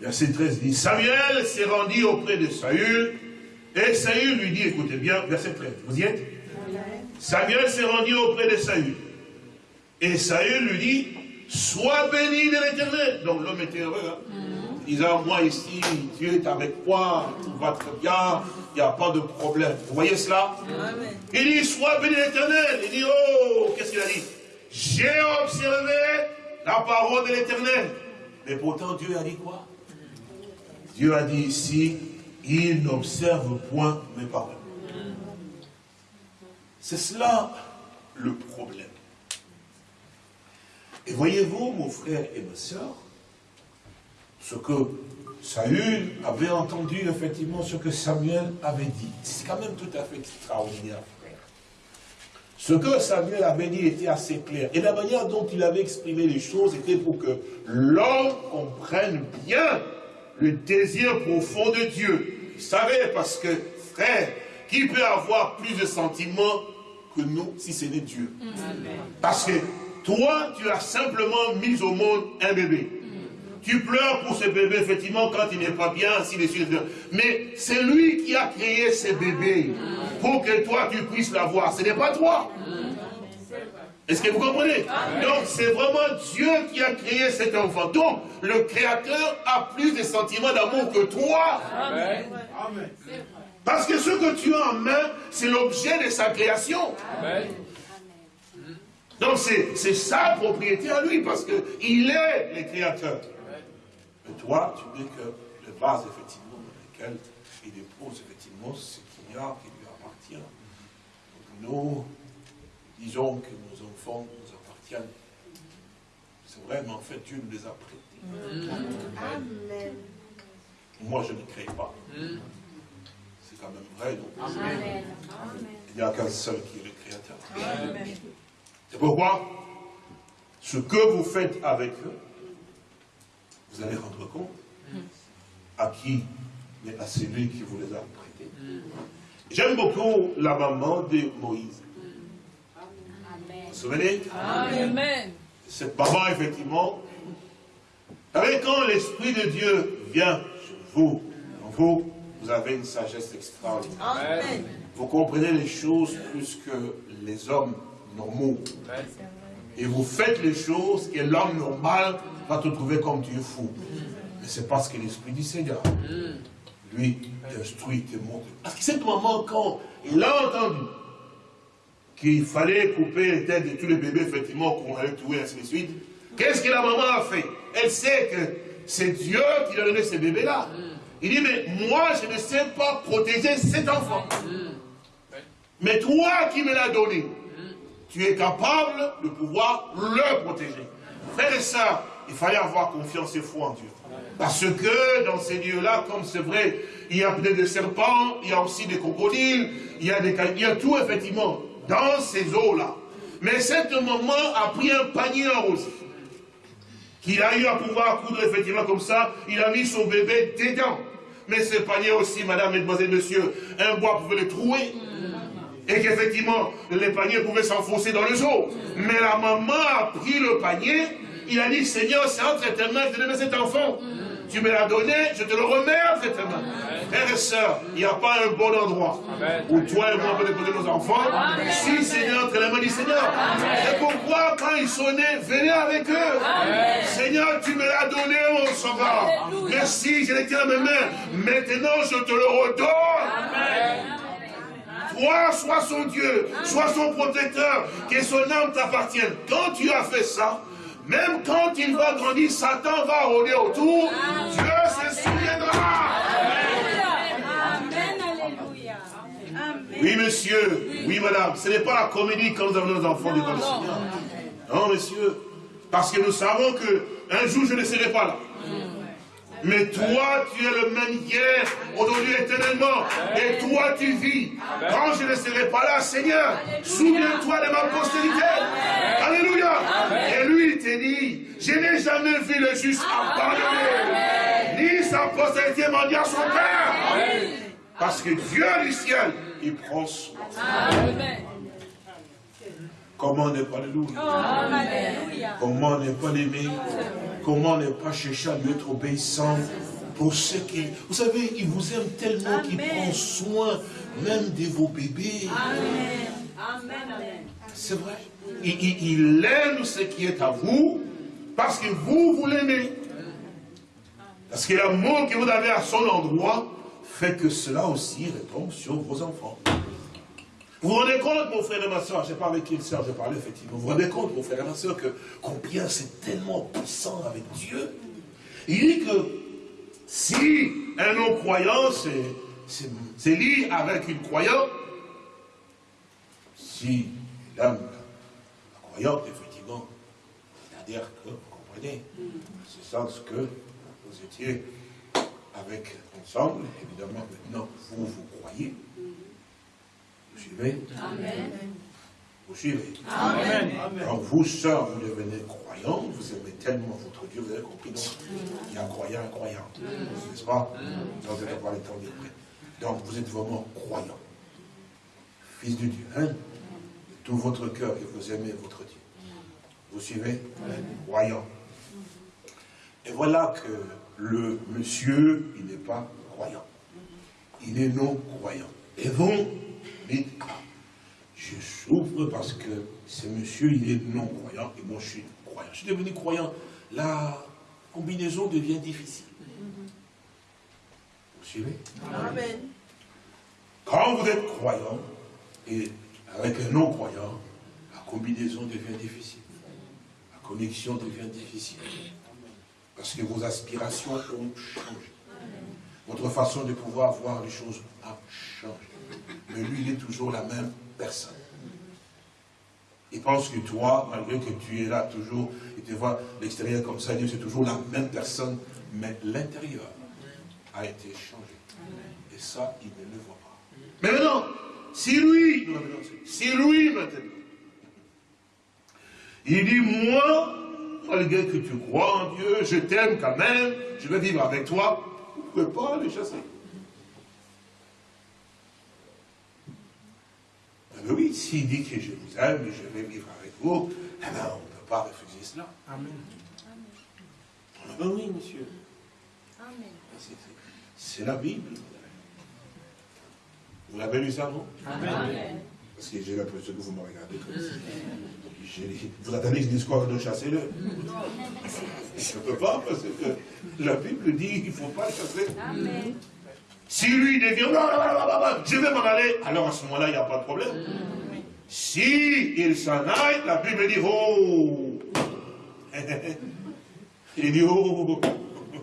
verset 13, il dit, Samuel s'est rendu auprès de Saül. Et Saül lui dit, écoutez bien, verset 13, vous y êtes? Samuel s'est rendu auprès de Saül. Et Saül lui dit, sois béni de l'éternel. Donc l'homme était heureux. Hein? Disant, moi ici, Dieu est avec moi, tout va très bien, il n'y a pas de problème. Vous voyez cela? Il dit, sois béni l'éternel. Il dit, oh, qu'est-ce qu'il a dit? J'ai observé la parole de l'éternel. Mais pourtant, Dieu a dit quoi? Dieu a dit ici, il n'observe point mes paroles. C'est cela le problème. Et voyez-vous, mon frère et ma soeur, ce que Saül avait entendu, effectivement, ce que Samuel avait dit. C'est quand même tout à fait extraordinaire, frère. Ce que Samuel avait dit était assez clair. Et la manière dont il avait exprimé les choses était pour que l'homme comprenne bien le désir profond de Dieu. Vous savez, parce que, frère, qui peut avoir plus de sentiments que nous si ce n'est Dieu? Parce que toi, tu as simplement mis au monde un bébé. Tu pleures pour ce bébé, effectivement, quand il n'est pas bien, ainsi de suite. Mais c'est lui qui a créé ce bébé pour que toi, tu puisses l'avoir. Ce n'est pas toi. Est-ce que vous comprenez? Donc, c'est vraiment Dieu qui a créé cet enfant. Donc, le Créateur a plus de sentiments d'amour que toi. Parce que ce que tu as en main, c'est l'objet de sa création. Donc, c'est sa propriété à lui, parce qu'il est le Créateur. Mais toi, tu n'es que le base, effectivement, dans lequel il dépose, effectivement, ce qu'il y a qui lui appartient. Donc, nous disons que nos enfants nous appartiennent. C'est vrai, mais en fait, Dieu nous les a prêtés. Amen. Moi, je ne crée pas. C'est quand même vrai, donc. Amen. Il n'y a qu'un seul qui est le Créateur. C'est pourquoi ce que vous faites avec eux, vous allez rendre compte à qui, mais à celui qui vous les a prêtés. J'aime beaucoup la maman de Moïse. Vous vous souvenez? Amen. Cette maman, effectivement, avec quand l'Esprit de Dieu vient sur vous, en vous, vous avez une sagesse extraordinaire. Amen. Vous comprenez les choses plus que les hommes normaux. Et vous faites les choses que l'homme normal va te trouver comme tu es fou. Mais c'est parce que l'Esprit du Seigneur, lui, t'instruit, te montre. Parce que cette maman, quand il a entendu qu'il fallait couper les têtes de tous les bébés, effectivement, qu'on allait tuer, ainsi de suite, qu'est-ce que la maman a fait? Elle sait que c'est Dieu qui a donné ces bébés-là. Il dit, mais moi, je ne sais pas protéger cet enfant. Mais toi qui me l'as donné, tu es capable de pouvoir le protéger. Frères et sœurs, il fallait avoir confiance et foi en Dieu. Parce que dans ces lieux-là, comme c'est vrai, il y a peut-être des serpents, il y a aussi des crocodiles, il y a, des, il y a tout effectivement dans ces eaux-là. Mais cette maman a pris un panier en rose qu'il a eu à pouvoir coudre effectivement comme ça, il a mis son bébé dedans. Mais ce panier aussi, madame, mesdemoiselles, messieurs, un bois pouvait le trouer et qu'effectivement, les paniers pouvaient s'enfoncer dans le eaux. Mais la maman a pris le panier, il a dit, Seigneur, c'est entre tes mains, je te donne cet enfant. Tu me l'as donné, je te le remets entre tes mains. Frères et sœurs, il n'y a pas un bon endroit où toi et moi on peut déposer nos enfants. Si, Seigneur, entre les mains du Seigneur. C'est pourquoi, quand ils sont nés, venez avec eux. Seigneur, tu me l'as donné, mon sauveur. Merci, je les tiens à mes mains. Maintenant, je te le redonne. Toi, sois son Dieu, sois son protecteur, que son âme t'appartienne. Quand tu as fait ça, même quand il va grandir, Satan va rôder autour, Dieu se souviendra. Amen. Alléluia. Amen. Oui, monsieur, oui, madame, ce n'est pas la comédie quand nous avons nos enfants devant le Seigneur. Non, monsieur, parce que nous savons que un jour je ne serai pas là. Mais toi, tu es le même hier, aujourd'hui, éternellement. Et toi, tu vis. Quand je ne serai pas là, Seigneur, souviens-toi de ma postérité. Alléluia. Et lui, il te dit, je n'ai jamais vu le juste abandonné. Ni sa postérité m'a dit à son père. Parce que Dieu du ciel, il prend soin. Amen. Comment ne pas le louer? Alléluia. Comment ne pas l'aimer? Comment ne pas chercher à lui être obéissant pour ce qu'il... Vous savez, il vous aime tellement qu'il prend soin même de vos bébés. Amen. Amen. C'est vrai. Il, il- il aime ce qui est à vous parce que vous, vous l'aimez. Parce que l'amour que vous avez à son endroit fait que cela aussi retombe sur vos enfants. Vous vous rendez compte, mon frère et ma soeur, je pas avec quelle soeur je parlais effectivement, vous vous rendez compte, mon frère et ma soeur, que combien c'est tellement puissant avec Dieu. Il dit que si un non-croyant, c'est lié avec une croyante, si l'âme, croyante, effectivement, c'est-à-dire que, vous comprenez, c'est sens que vous étiez avec ensemble, évidemment, maintenant, vous, vous croyez, vous suivez Amen. Vous suivez Amen. Quand vous, sœurs, vous devenez croyants, vous aimez tellement votre Dieu, vous avez compris, donc, il y a un croyant, un croyant, n'est-ce pas? Donc, vous n'avez pas le temps prêter. Donc, vous êtes vraiment croyant. Fils de Dieu, hein? De tout votre cœur et vous aimez votre Dieu. Vous suivez? Croyant. Et voilà que le monsieur, il n'est pas croyant. Il est non croyant. Et vous, ah, je souffre parce que ce monsieur, il est non croyant et moi, je suis croyant. Je suis devenu croyant. La combinaison devient difficile. Vous suivez? Amen. Quand vous êtes croyant et avec un non-croyant, la combinaison devient difficile. La connexion devient difficile. Parce que vos aspirations ont changé. Votre façon de pouvoir voir les choses a changé. Mais lui, il est toujours la même personne. Il pense que toi, malgré que tu es là toujours, et tu vois l'extérieur comme ça, Dieu, c'est toujours la même personne, mais l'intérieur a été changé. Et ça, il ne le voit pas. Mais maintenant, si lui, si lui maintenant, il dit, moi, malgré que tu crois en Dieu, je t'aime quand même, je vais vivre avec toi, vous ne pouvez pas le chasser. Ah ben oui, s'il dit que je vous aime et je vais vivre avec vous, eh ben, on ne peut pas refuser cela. Amen. Ah ben oui, monsieur. Amen. C'est- c'est- C'est la Bible. Vous l'avez lu ça, non? Amen. Parce que j'ai l'impression que vous me regardez comme ça. Vous attendez que je dise quoi de chasser-le Je ne peux pas, parce que la Bible dit qu'il ne faut pas le chasser. Amen. Si lui devient, je vais m'en aller, alors à ce moment-là, il n'y a pas de problème. Si il s'en aille, la Bible dit, oh Il dit, oh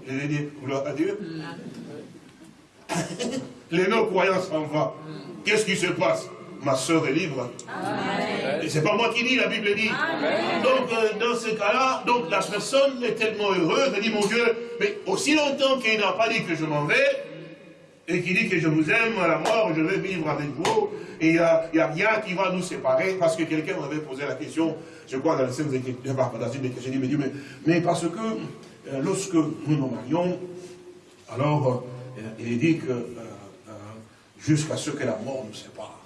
Il dit, gloire à Dieu. Les non-croyants s'en vont. Qu'est-ce qui se passe? Ma soeur est libre. Et c'est pas moi qui dis, la Bible dit. Donc, euh, dans ce cas-là, donc la personne est tellement heureuse, elle dit, mon Dieu, mais aussi longtemps qu'il n'a pas dit que je m'en vais, et qu'il dit que je vous aime à la mort, je vais vivre avec vous, et il n'y a, rien qui va nous séparer, parce que quelqu'un m'avait posé la question, je crois dans le Écritures, dans une des questions, j'ai dit, mais, mais, parce que euh, lorsque nous nous marions, alors euh, il est dit que euh, jusqu'à ce que la mort nous sépare.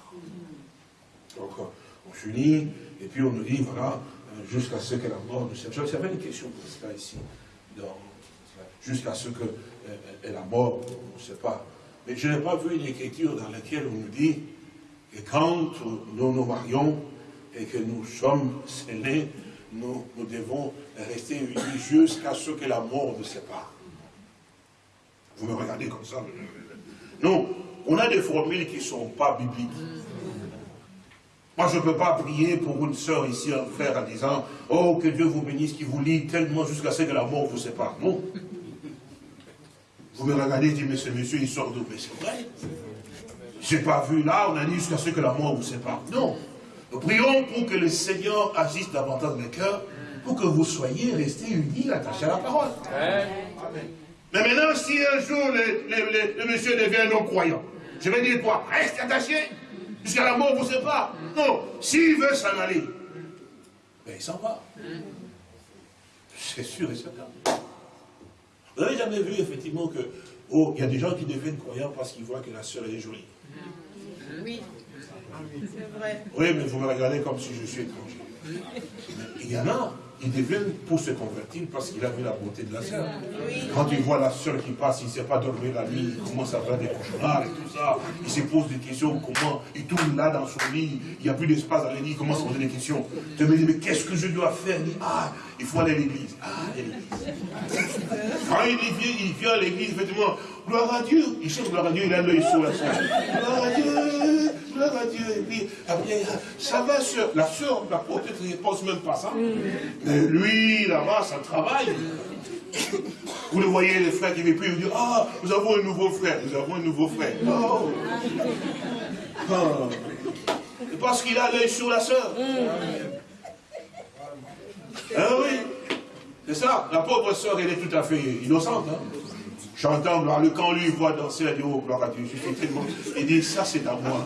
Donc on s'unit, et puis on nous dit, voilà, jusqu'à ce que la mort nous sépare. J'avais une question pour cela ici, jusqu'à ce que la mort nous sépare. Mais je n'ai pas vu une écriture dans laquelle on nous dit que quand nous nous marions et que nous sommes scellés, nous, devons rester unis jusqu'à ce que la mort nous sépare. Vous me regardez comme ça. Non, on a des formules qui ne sont pas bibliques. Moi, je ne peux pas prier pour une sœur ici, un frère, en disant « Oh, que Dieu vous bénisse, qui vous lie tellement jusqu'à ce que la mort vous sépare. » Non. Vous me regardez et dites « Mais ce monsieur, il sort d'où ?» Mais c'est vrai. Je n'ai pas vu là, on a dit jusqu'à ce que la mort vous sépare. Non. Nous prions pour que le Seigneur agisse davantage dans le cœur, pour que vous soyez restés unis, attachés à la parole. Mais maintenant, si un jour le, le- le- le monsieur devient non-croyant, je vais dire quoi? Reste attaché jusqu'à la mort vous sépare. Non, s'il veut s'en aller, ben il s'en va. C'est sûr et certain. Vous n'avez jamais vu effectivement que, oh, il y a des gens qui deviennent croyants parce qu'ils voient que la sœur elle est jolie. Oui. C'est vrai. Oui, mais vous me regardez comme si je suis étranger. Il y en a, ils deviennent pour se convertir parce qu'il a vu la beauté de la sœur. Quand il voit la sœur qui passe, il ne sait pas dormir la nuit, il commence à faire des cauchemars et tout ça. Il se pose des questions, comment Il tourne là dans son lit, il n'y a plus d'espace dans le lit, il commence à poser des questions. Je me dis, mais qu'est-ce que je dois faire? Il dit, ah, il faut aller à l'église. Ah, l'église. Quand il vient, il vient à l'église, effectivement, gloire à Dieu. Il cherche gloire à Dieu, il a l'œil sur la sœur. Gloire à Dieu, gloire à Dieu. Et puis, après, ça va, sœur. La sœur, la peut-être, ne pense même pas ça. Mais lui, là-bas, ça travaille. Vous le voyez, les frères qui viennent plus, ils disent, ah, nous avons un nouveau frère, nous avons un nouveau frère. Oh. Ah. Parce qu'il a l'œil sur la sœur. Ah oui, c'est ça. La pauvre sœur, elle est tout à fait innocente. Hein? Chantant, gloire, quand lui voit danser, elle dit, oh, gloire à Dieu, je suis tellement... Il dit, ça c'est à moi.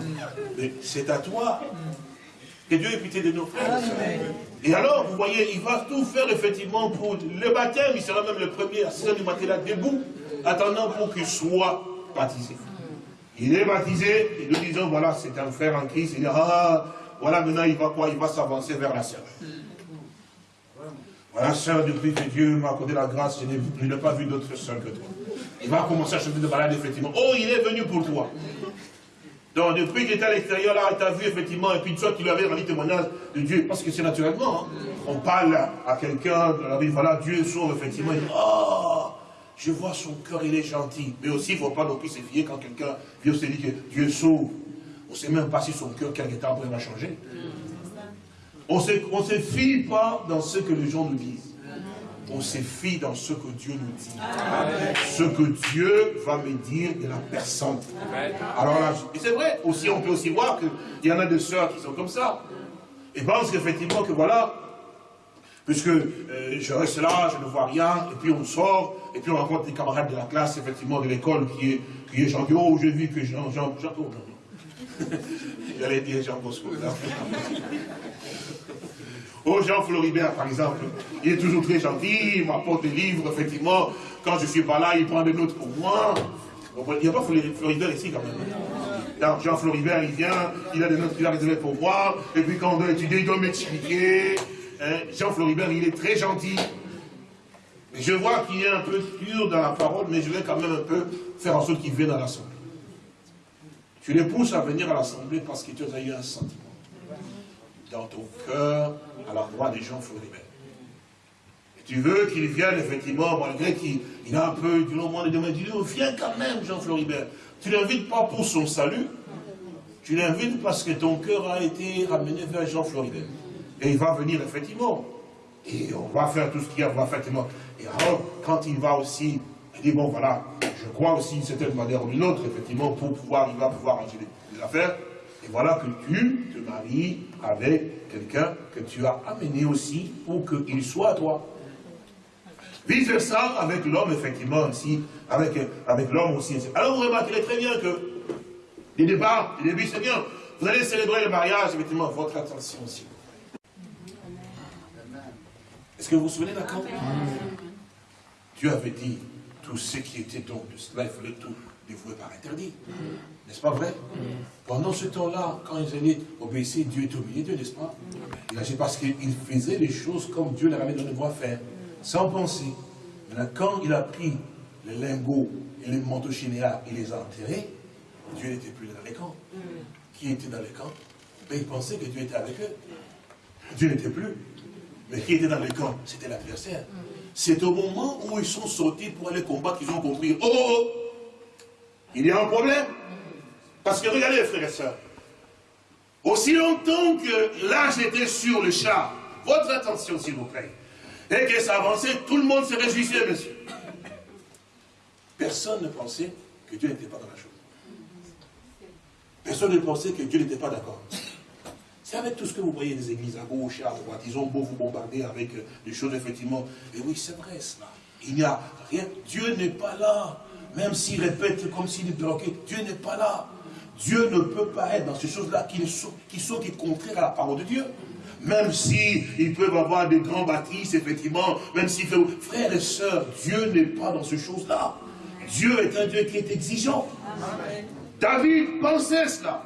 Mais c'est à toi. Que Dieu ait pitié de nos frères et alors, vous voyez, il va tout faire effectivement pour le baptême. Il sera même le premier à 6 h du matin là, debout, attendant pour qu'il soit baptisé. Il est baptisé, et nous disons, voilà, c'est un frère en Christ. Il dit, ah, voilà, maintenant il va quoi? Il va s'avancer vers la sœur. Voilà, sœur, depuis que Dieu m'a accordé la grâce, je n'ai pas vu d'autre sœur que toi. Il va commencer à chanter de malade, effectivement. Oh, il est venu pour toi. Donc, depuis qu'il était à l'extérieur, là, il t'a vu, effectivement, et puis toi, tu lui avais rendu témoignage de Dieu, parce que c'est naturellement, hein. on parle à quelqu'un, voilà, Dieu sauve, effectivement, il dit, oh, je vois son cœur, il est gentil. Mais aussi, il ne faut pas non plus se fier quand quelqu'un vient se dit que Dieu sauve. On ne sait même pas si son cœur, quelque temps après, va changer. On ne se fie pas dans ce que les gens nous disent. On se fie dans ce que Dieu nous dit. Ce que Dieu va me dire de la personne. Alors là, c'est vrai, aussi, on peut aussi voir qu'il y en a des sœurs qui sont comme ça. Et pensent qu'effectivement, que voilà, puisque euh, je reste là, je ne vois rien, et puis on sort, et puis on rencontre des camarades de la classe, effectivement, de l'école, qui est, qui est Jean, oh, j'ai vu que Jean, Jean, Jean, J'allais dire Jean Bosco. Oh, Jean Floribert, par exemple, il est toujours très gentil, il m'apporte des livres, effectivement. Quand je suis pas là, il prend des notes pour moi. Il n'y a pas Floribert ici, quand même. Jean Floribert, il vient, il a des notes qu'il a réservées pour moi, et puis quand on doit étudier, il doit m'expliquer. Hein, Jean Floribert, il est très gentil. Je vois qu'il est un peu dur dans la parole, mais je vais quand même un peu faire en sorte qu'il vienne à l'Assemblée. Tu les pousses à venir à l'Assemblée parce que tu as eu un sentiment dans ton cœur à l'endroit des gens Floribert. Et tu veux qu'il vienne, effectivement, malgré qu'il a un peu du long moment de demain, dis viens quand même, Jean Floribert. Tu ne l'invites pas pour son salut, tu l'invites parce que ton cœur a été ramené vers Jean Floribert. Et il va venir, effectivement. Et on va faire tout ce qu'il y a, on va faire effectivement. Et alors, quand il va aussi, il dit, bon, voilà, je crois aussi d'une certaine manière ou d'une autre, effectivement, pour pouvoir, il va pouvoir ranger les affaires. Voilà que tu te maries avec quelqu'un que tu as amené aussi pour qu'il soit à toi. Vice versa avec l'homme, effectivement, aussi, avec, avec l'homme aussi. Alors vous remarquerez très bien que, les départ, les débuts, c'est bien. Vous allez célébrer le mariage, effectivement, votre attention aussi. Est-ce que vous vous souvenez d'accord Dieu avait dit, tout ce qui était donc de cela, il fallait tout dévouer par interdit. N'est-ce pas vrai? Pendant ce temps-là, quand ils allaient obéir, Dieu au milieu d'eux, n'est-ce pas? C'est parce qu'il faisait les choses comme Dieu leur avait donné de faire, sans penser. Maintenant, quand il a pris les lingots et les manteaux il les a enterrés, Dieu n'était plus dans les camps. Qui était dans les camps? Mais ils pensaient que Dieu était avec eux. Dieu n'était plus. Mais qui était dans les camps? C'était l'adversaire. C'est au moment où ils sont sortis pour aller combattre qu'ils ont compris, oh, oh, oh, il y a un problème. Parce que regardez, frères et sœurs, aussi longtemps que l'âge était sur le char, votre attention s'il vous plaît, et que ça avançait, tout le monde se réjouissait, monsieur. Personne ne pensait que Dieu n'était pas dans la chose. Personne ne pensait que Dieu n'était pas d'accord. C'est avec tout ce que vous voyez des églises à gauche, à droite, ils ont beau vous bombarder avec euh, des choses, effectivement. Et oui, c'est vrai cela. Il n'y a rien. Dieu n'est pas là. Même s'il répète comme s'il bloqué, Dieu n'est pas là. Dieu ne peut pas être dans ces choses-là qui sont, qui sont contraires à la parole de Dieu. Même s'ils peuvent avoir des grands bâtisses, effectivement, même s'ils. Frères et sœurs, Dieu n'est pas dans ces choses-là. Dieu est un Dieu qui est exigeant. David pensait cela,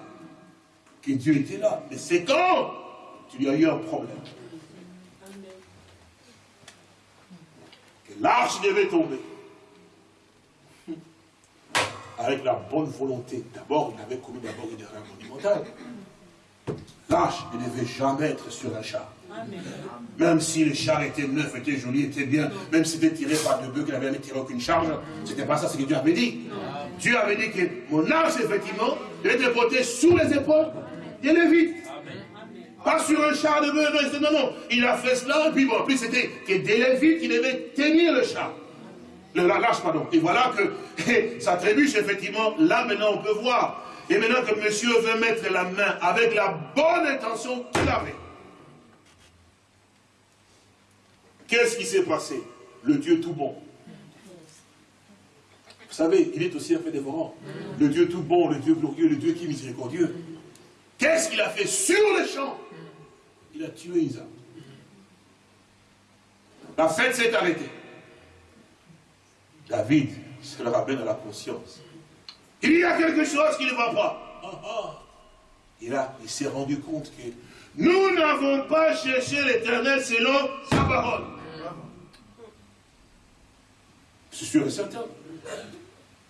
que Dieu était là. Mais c'est quand qu'il y a eu un problème. Que l'arche devait tomber. Avec la bonne volonté. D'abord, il avait commis d'abord une erreur monumentale. L'arche ne devait jamais être sur un char. Même si le char était neuf, était joli, était bien, même si c'était tiré par deux bœufs, qu'il n'avait jamais tiré aucune charge, c'était pas ça ce que Dieu avait dit. Dieu avait dit que mon arche, effectivement, devait être portée sous les épaules des Lévites. Pas sur un char de bœuf, non, non, Il a fait cela, et puis bon, en plus c'était que des Lévites qui devaient tenir le char. Le, lâche, pardon. Et voilà que ça trébuche, effectivement, là maintenant on peut voir. Et maintenant que monsieur veut mettre la main avec la bonne intention qu'il avait. Qu'est-ce qui s'est passé? Le Dieu tout bon. Vous savez, il est aussi un fait dévorant. Le Dieu tout bon, le Dieu glorieux, le Dieu qui est miséricordieux. Qu'est-ce qu'il a fait sur le champ Il a tué Isaac. La fête s'est arrêtée. David se le ramène à la conscience. Il y a quelque chose qui ne va pas. Ah, ah. Et là, il s'est rendu compte que nous n'avons pas cherché l'éternel selon sa parole. C'est sûr et certain.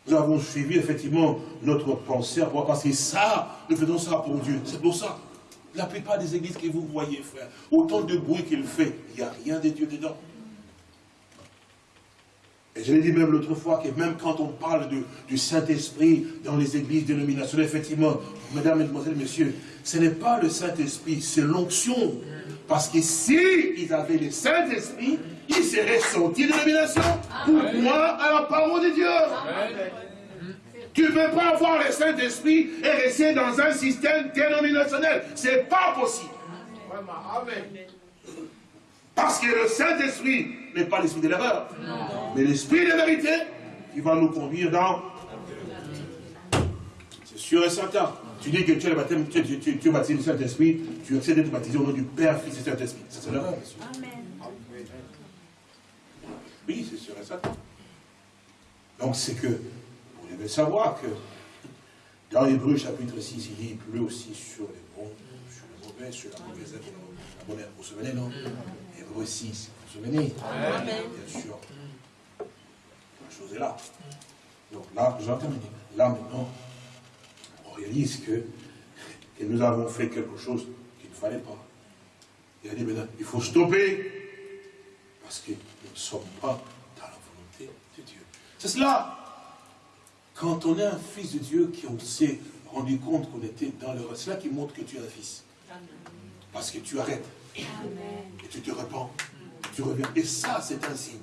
Nous avons suivi effectivement notre pensée parce que ça, nous faisons ça pour Dieu. C'est pour ça. La plupart des églises que vous voyez, frère, autant de bruit qu'il fait, il n'y a rien de Dieu dedans. Et je l'ai dit même l'autre fois que même quand on parle du Saint-Esprit dans les églises dénominationnelles, effectivement, mesdames, mesdemoiselles, messieurs, ce n'est pas le Saint-Esprit, c'est l'onction. Parce que si ils avaient le Saint-Esprit, ils seraient sortis de dénomination pour croire à la parole de Dieu. Tu ne peux pas avoir le Saint-Esprit et rester dans un système dénominationnel. Ce n'est pas possible. Parce que le Saint-Esprit n'est pas l'esprit de l'erreur, mais l'esprit de vérité qui va nous conduire dans... C'est sûr et certain. Tu dis que tu es le baptême, tu, tu, tu, tu es baptisé du Saint-Esprit, tu essaies d'être baptisé au nom du Père, Fils et Saint-Esprit. Ça, c'est l'erreur. Oui, c'est sûr et certain. Donc, c'est que, vous devez savoir que, dans Hébreu chapitre 6, il dit, il pleut aussi sur les bons, sur la mauvaise œuvre, la bonne œuvre. Vous vous souvenez, non Hébreu 6, vous vous souvenez Amen. Bien sûr. La chose est là. Donc là, j'en termine. Là, maintenant, on réalise que, que nous avons fait quelque chose qu'il ne fallait pas. Il a dit maintenant, il faut stopper, parce que nous ne sommes pas dans la volonté de Dieu. C'est cela. Quand on est un fils de Dieu, qu'on s'est rendu compte qu'on était dans le... C'est là qui montre que tu es un fils. Parce que tu arrêtes. Et tu te repens. Tu reviens. Et ça, c'est un signe.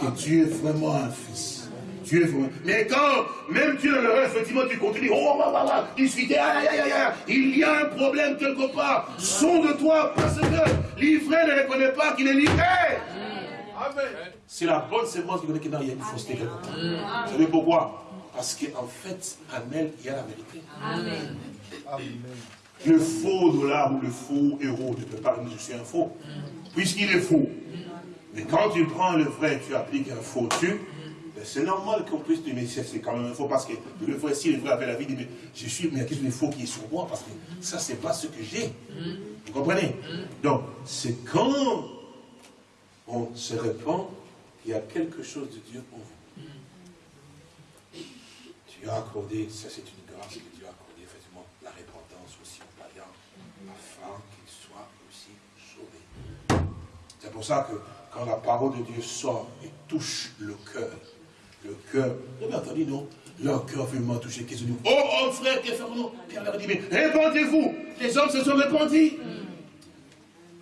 Que tu es vraiment un fils. Tu es vraiment... Mais quand même tu es le reste, effectivement, tu continues, oh, oh, oh, oh, discuter, aïe, aïe, aïe, aïe, il y a un problème quelque part. de toi parce que livré ne reconnaît pas qu'il est livré. C'est la bonne sémence qui connaît qu'il y a une fausseté quelque part. Vous savez pourquoi? Parce qu'en fait, en elle, il y a la vérité. Amen. Le faux dollar ou le faux euro ne peut pas dire je suis un faux, puisqu'il est faux. Mais quand tu prends le vrai, tu appliques un faux dessus, ben c'est normal qu'on puisse dire, mais c'est quand même un faux, parce que le vrai, si le vrai avait la vie, mais je suis, mais il y a quelque chose de faux qui est sur moi, parce que ça, c'est pas ce que j'ai. Vous comprenez? Donc, c'est quand on se répand qu'il y a quelque chose de Dieu pour vous. Tu as accordé, ça c'est une grâce que Dieu a accordée, effectivement, la repentance aussi aux païens, afin qu'ils soient aussi sauvés. C'est pour ça que quand la parole de Dieu sort et touche le cœur, le cœur, vous avez entendu, non Leur cœur vraiment touché, qu'ils se disent, oh, oh frère, que faisons-nous Pierre leur dit, mais répandez-vous Les hommes se sont répandus.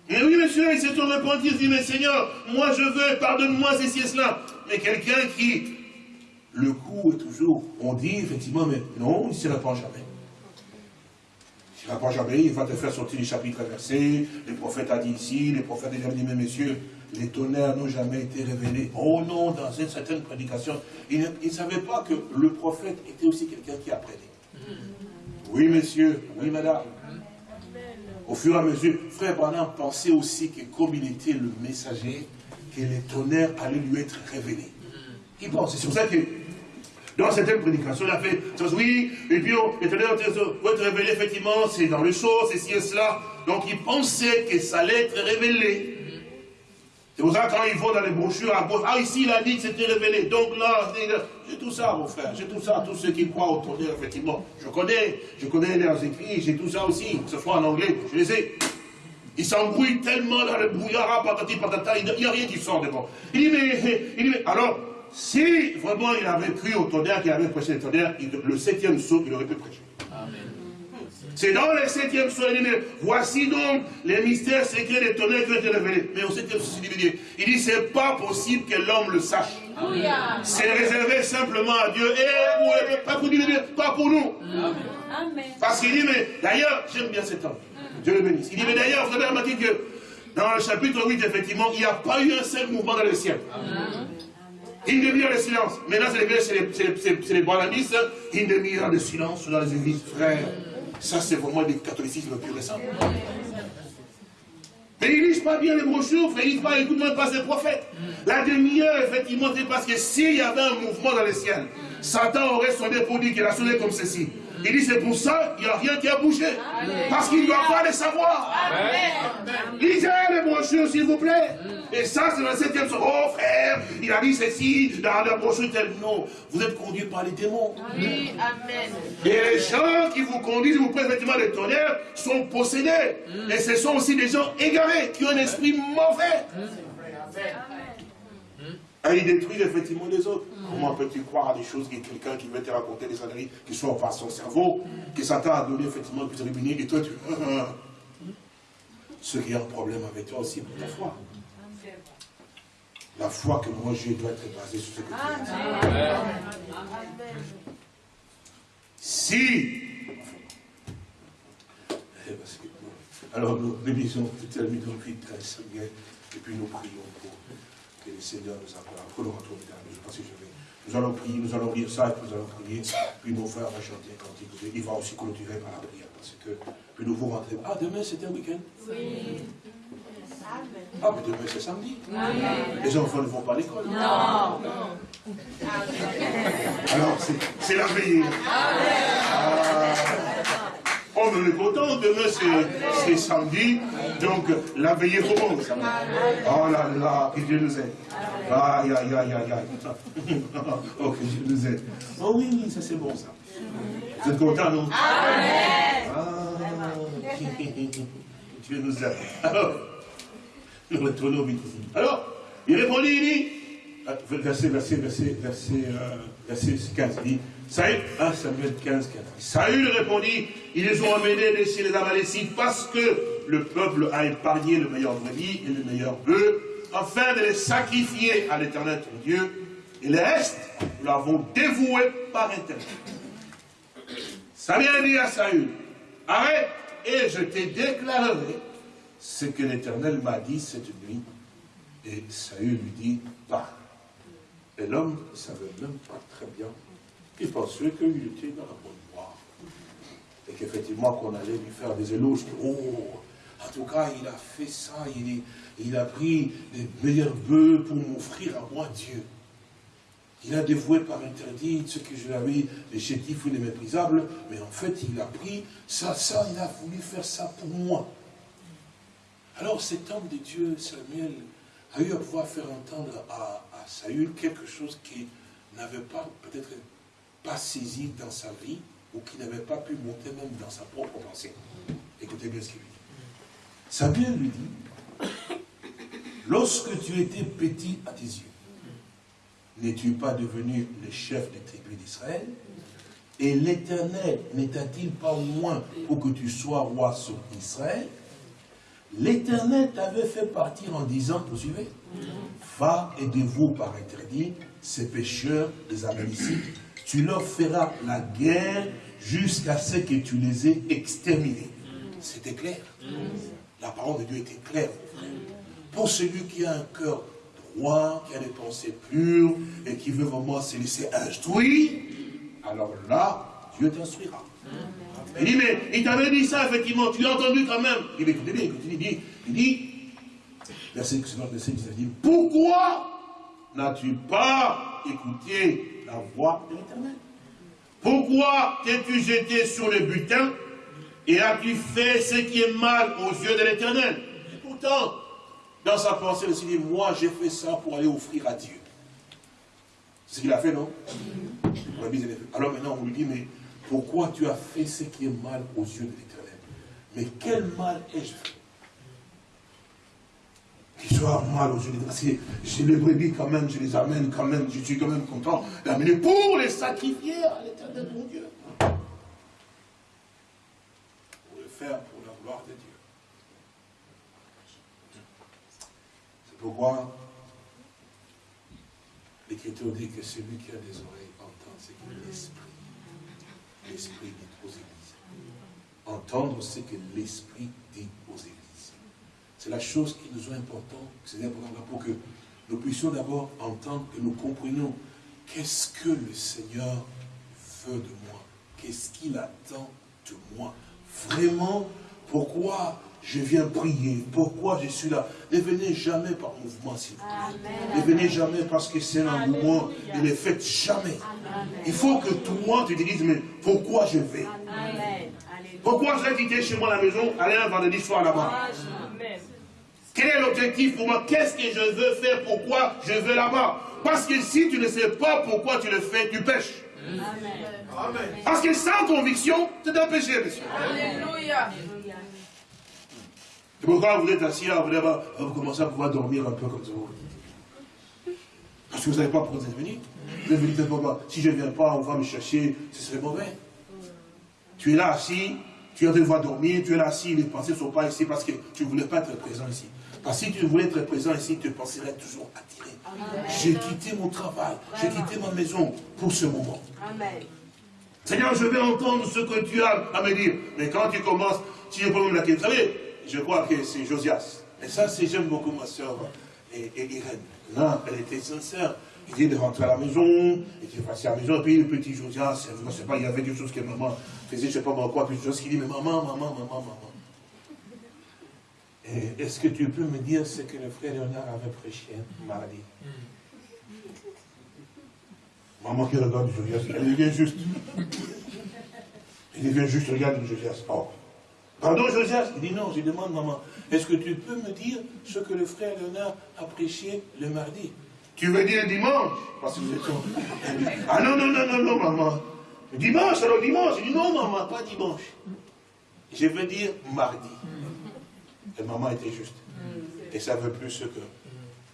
Et oui, monsieur, ils se sont répandus, ils disent, mais Seigneur, moi je veux, pardonne-moi ceci et cela. Mais quelqu'un qui, le coup est toujours, on dit effectivement, mais non, il ne se répand jamais. Il ne répand jamais, il va te faire sortir les chapitres versés, le prophète a dit ici, les prophètes ont déjà dit, mais messieurs, les tonnerres n'ont jamais été révélés. Oh non, dans une certaine prédication, ils ne, savaient pas que le prophète était aussi quelqu'un qui apprenait. Oui, monsieur, oui, madame. Au fur et à mesure, frère Branham pensait aussi que comme il était le messager, que les tonnerres allaient lui être révélés. Il pensait, c'est ça que dans certaines prédications, il a fait, oui, et puis tonnerres vont être révélés, effectivement, c'est dans le chaud, c'est ci et cela. Donc il pensait que ça allait être révélé. C'est pour ça quand ils vont dans les brochures à gauche, ah ici il a dit que c'était révélé, donc là, j'ai tout ça mon frère, j'ai tout ça, tous ceux qui croient au tonnerre, effectivement. Je connais, je connais leurs écrits, j'ai tout ça aussi, ce soit en anglais, je les ai. Ils s'embrouillent tellement dans le brouillard, patati patata, il n'y a rien qui sort devant. Il dit, mais, il dit, mais, alors, si vraiment il avait cru au tonnerre, qu'il avait prêché le tonnerre, le septième saut, il aurait pu prêcher. C'est dans le septième saut, il dit, mais voici donc les mystères secrets des tonnerres qui ont été révélés. Mais au septième saut, il dit, il dit, c'est pas possible que l'homme le sache. C'est réservé simplement à Dieu et pour, pas, pour Dieu, pas pour nous. Parce qu'il dit, mais d'ailleurs, j'aime bien cet homme. Dieu le bénisse. Il dit, mais d'ailleurs, vous avez remarqué que dans le chapitre 8, effectivement, il n'y a pas eu un seul mouvement dans le ciel. Une demi-heure de silence. Maintenant, c'est les, les, les Une demi-heure de silence dans les églises. Frère, ça c'est vraiment du catholicisme plus récent. Mais ils lisent pas bien les brochures, ils lisent pas, écoute même pas ces prophètes. La demi-heure, effectivement, c'est parce que s'il y avait un mouvement dans le ciel, Satan aurait sonné pour dire qu'il a sonné comme ceci. Il dit c'est pour ça qu'il n'y a rien qui a bougé. Parce qu'il doit pas le savoir. Lisez les brochures, s'il vous plaît. Et ça, c'est le septième Oh frère, il a dit ceci dans la brochure telle. Non, vous êtes conduit par les démons. Oui, Amen. Et les gens qui vous conduisent, vous prennent effectivement les tonnerres, sont possédés. Et ce sont aussi des gens égarés, qui ont un esprit mauvais. Et ils détruisent effectivement les autres. Comment peux-tu croire à des choses que quelqu'un qui veut te raconter des âneries qui sont par son cerveau, que Satan a donné effectivement plus tribunal, et toi tu. Ce qui a un problème avec toi aussi pour ta foi. La foi que moi j'ai doit être basée sur ce que tu as Si alors nous bénissons la nuit de Seigneur, et puis nous prions pour que le Seigneur nous accorde. Prenons notre je pense que je vais. Nous allons prier, nous allons lire ça, et puis nous allons prier. Puis mon frère va chanter un cantique. Il va aussi clôturer par la prière. Parce que, puis nous vous rentrez. Ah, demain c'était un week-end? Oui. Ah, mais demain c'est samedi. Les enfants ne vont pas à l'école? Non. Alors, c'est la veillée. Ah. On est content, demain c'est samedi, donc la veillée commence. Oh là là, que Dieu nous aide. Aïe, aïe, aïe, aïe, aïe. Oh, que Dieu nous aide. Oh oui, ça c'est bon ça. Vous êtes content, non? Amen. Ah, Dieu nous aide. Alors, nous retournons vite. Alors, il répondit, il dit, ah, verset, verset, verset, verset, euh, verset 15, il dit, Saül, 1 Samuel 15, 15. Saül répondit, ils les ont amenés chez les Amalécites parce que le peuple a épargné le meilleur brebis et le meilleur bœuf, afin de les sacrifier à l'éternel ton Dieu, et le reste, nous l'avons dévoué par intérêt. Samuel dit à Saül, arrête, et je te déclarerai ce que l'Éternel m'a dit cette nuit. Et Saül lui dit, parle. Et l'homme ne savait même pas très bien il pensait qu'il était dans la bonne voie. Et qu'effectivement, qu'on allait lui faire des éloges. Oh, en tout cas, il a fait ça, il, a pris les meilleurs bœufs pour m'offrir à moi Dieu. Il a dévoué par interdit ce que je l'avais, les chétifs ou les méprisables, mais en fait, il a pris ça, ça, il a voulu faire ça pour moi. Alors cet homme de Dieu, Samuel, a eu à pouvoir faire entendre à, à Saül quelque chose qui n'avait pas peut-être pas saisi dans sa vie ou qui n'avait pas pu monter même dans sa propre pensée. Écoutez bien ce qu'il dit. Samuel lui dit, lorsque tu étais petit à tes yeux, n'es-tu pas devenu le chef des tribus d'Israël? Et l'Éternel n'était-il pas moins pour que tu sois roi sur Israël? L'Éternel t'avait fait partir en disant, vous suivez? Va et dévoue par interdit ces pécheurs des Amalicites tu leur feras la guerre jusqu'à ce que tu les aies exterminés. C'était clair. La parole de Dieu était claire. Pour celui qui a un cœur droit, qui a des pensées pures, et qui veut vraiment se laisser instruire, alors là, Dieu t'instruira. Il dit, mais il t'avait dit ça, effectivement, tu l'as entendu quand même. Il dit, écoutez bien, il dit, il dit, verset, verset il dit, pourquoi n'as-tu pas écouté la voix de l'éternel. Pourquoi t'es-tu jeté sur le butin et as-tu fait ce qui est mal aux yeux de l'éternel? Pourtant, Dans sa pensée, il s'est dit, moi j'ai fait ça pour aller offrir à Dieu. C'est ce qu'il a fait, non? Alors maintenant, on lui dit, mais pourquoi tu as fait ce qui est mal aux yeux de l'éternel? Mais quel mal ai-je fait? Qu'il soit mal l'éternel. Parce que j'ai les brebis quand même, je les amène quand même, je suis quand même content d'amener pour les sacrifier à l'éternel, mon Dieu. Pour le faire pour la gloire de Dieu. C'est pourquoi l'Écriture dit que celui qui a des oreilles entend ce que l'Esprit, l'Esprit dit aux églises. Entendre ce que l'Esprit dit aux églises. C'est la chose qui nous est importante, c'est important pour que nous puissions d'abord entendre, que nous comprenions qu'est-ce que le Seigneur veut de moi, qu'est-ce qu'il attend de moi. Vraiment, pourquoi je viens prier. Pourquoi je suis là? Ne venez jamais par mouvement, s'il vous plaît. Ne venez jamais parce que c'est un mouvement. Ne le faites jamais. Il faut que le monde te dise, mais pourquoi je vais? Pourquoi je vais quitter chez moi la maison, aller un vendredi soir là-bas? Quel est l'objectif pour moi? Qu'est-ce que je veux faire? Pourquoi je veux là-bas Parce que si tu ne sais pas pourquoi tu le fais, tu pêches. Amen. Parce que sans conviction, c'est un péché, monsieur. Alléluia. C'est pourquoi vous êtes assis là, vous, vous commencez à pouvoir dormir un peu comme ça? Parce que vous ne savez pas pourquoi vous êtes venu. Vous êtes venu pas. Si je ne viens pas, on va me chercher, ce serait mauvais. Tu es là assis, tu es en train de dormir, tu es là assis, les pensées ne sont pas ici parce que tu ne voulais pas être présent ici. Parce que si tu voulais être présent ici, tu penserais toujours attiré. J'ai quitté mon travail, j'ai quitté ma maison pour ce moment. Amen. Seigneur, je vais entendre ce que tu as à me dire. Mais quand tu commences, tu es pas même la question. Vous savez, je crois que c'est Josias. Et ça, c'est j'aime beaucoup ma soeur et, Irène. Là, elle était sincère. Il dit de rentrer à la maison, il était passé à la maison, et puis le petit Josias, je ne sais pas, il y avait des choses que maman faisait, je ne sais pas quoi, puis chose qui dit, mais maman, maman, maman, maman. Est-ce que tu peux me dire ce que le frère Léonard avait prêché mardi? Maman qui regarde Josias, elle devient juste. Il devient juste, regarde Josias. Oh, Pardon, Josias? Il dit non, je demande, maman, est-ce que tu peux me dire ce que le frère Léonard a prêché le mardi? Tu veux dire dimanche? Parce que vous êtes... Ah non, non, non, non, non, maman. Dimanche, alors dimanche. Il dit non, maman, pas dimanche. Je veux dire mardi. Et maman était juste. Et ça veut plus ce que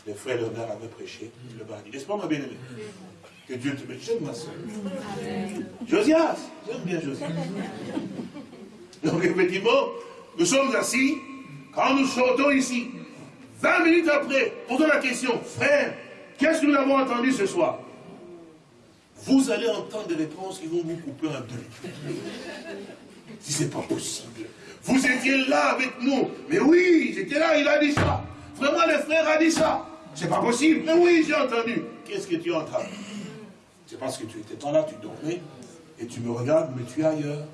le frère Léonard avait prêché le mardi. N'est-ce pas, ma bien-aimée? Que Dieu te bénisse, ma soeur. Josias, j'aime bien Josias. Donc effectivement, nous sommes assis, quand nous sortons ici, 20 minutes après, posons la question, frère, qu'est-ce que nous avons entendu ce soir? Vous allez entendre des réponses qui vont vous couper en deux. Si ce n'est pas possible. Vous étiez là avec nous. Mais oui, j'étais là, il a dit ça. Vraiment, le frère a dit ça. C'est pas possible. Mais oui, j'ai entendu. Qu'est-ce que tu as entendu C'est parce que tu étais pas là, tu dormais, et tu me regardes, mais tu es ailleurs.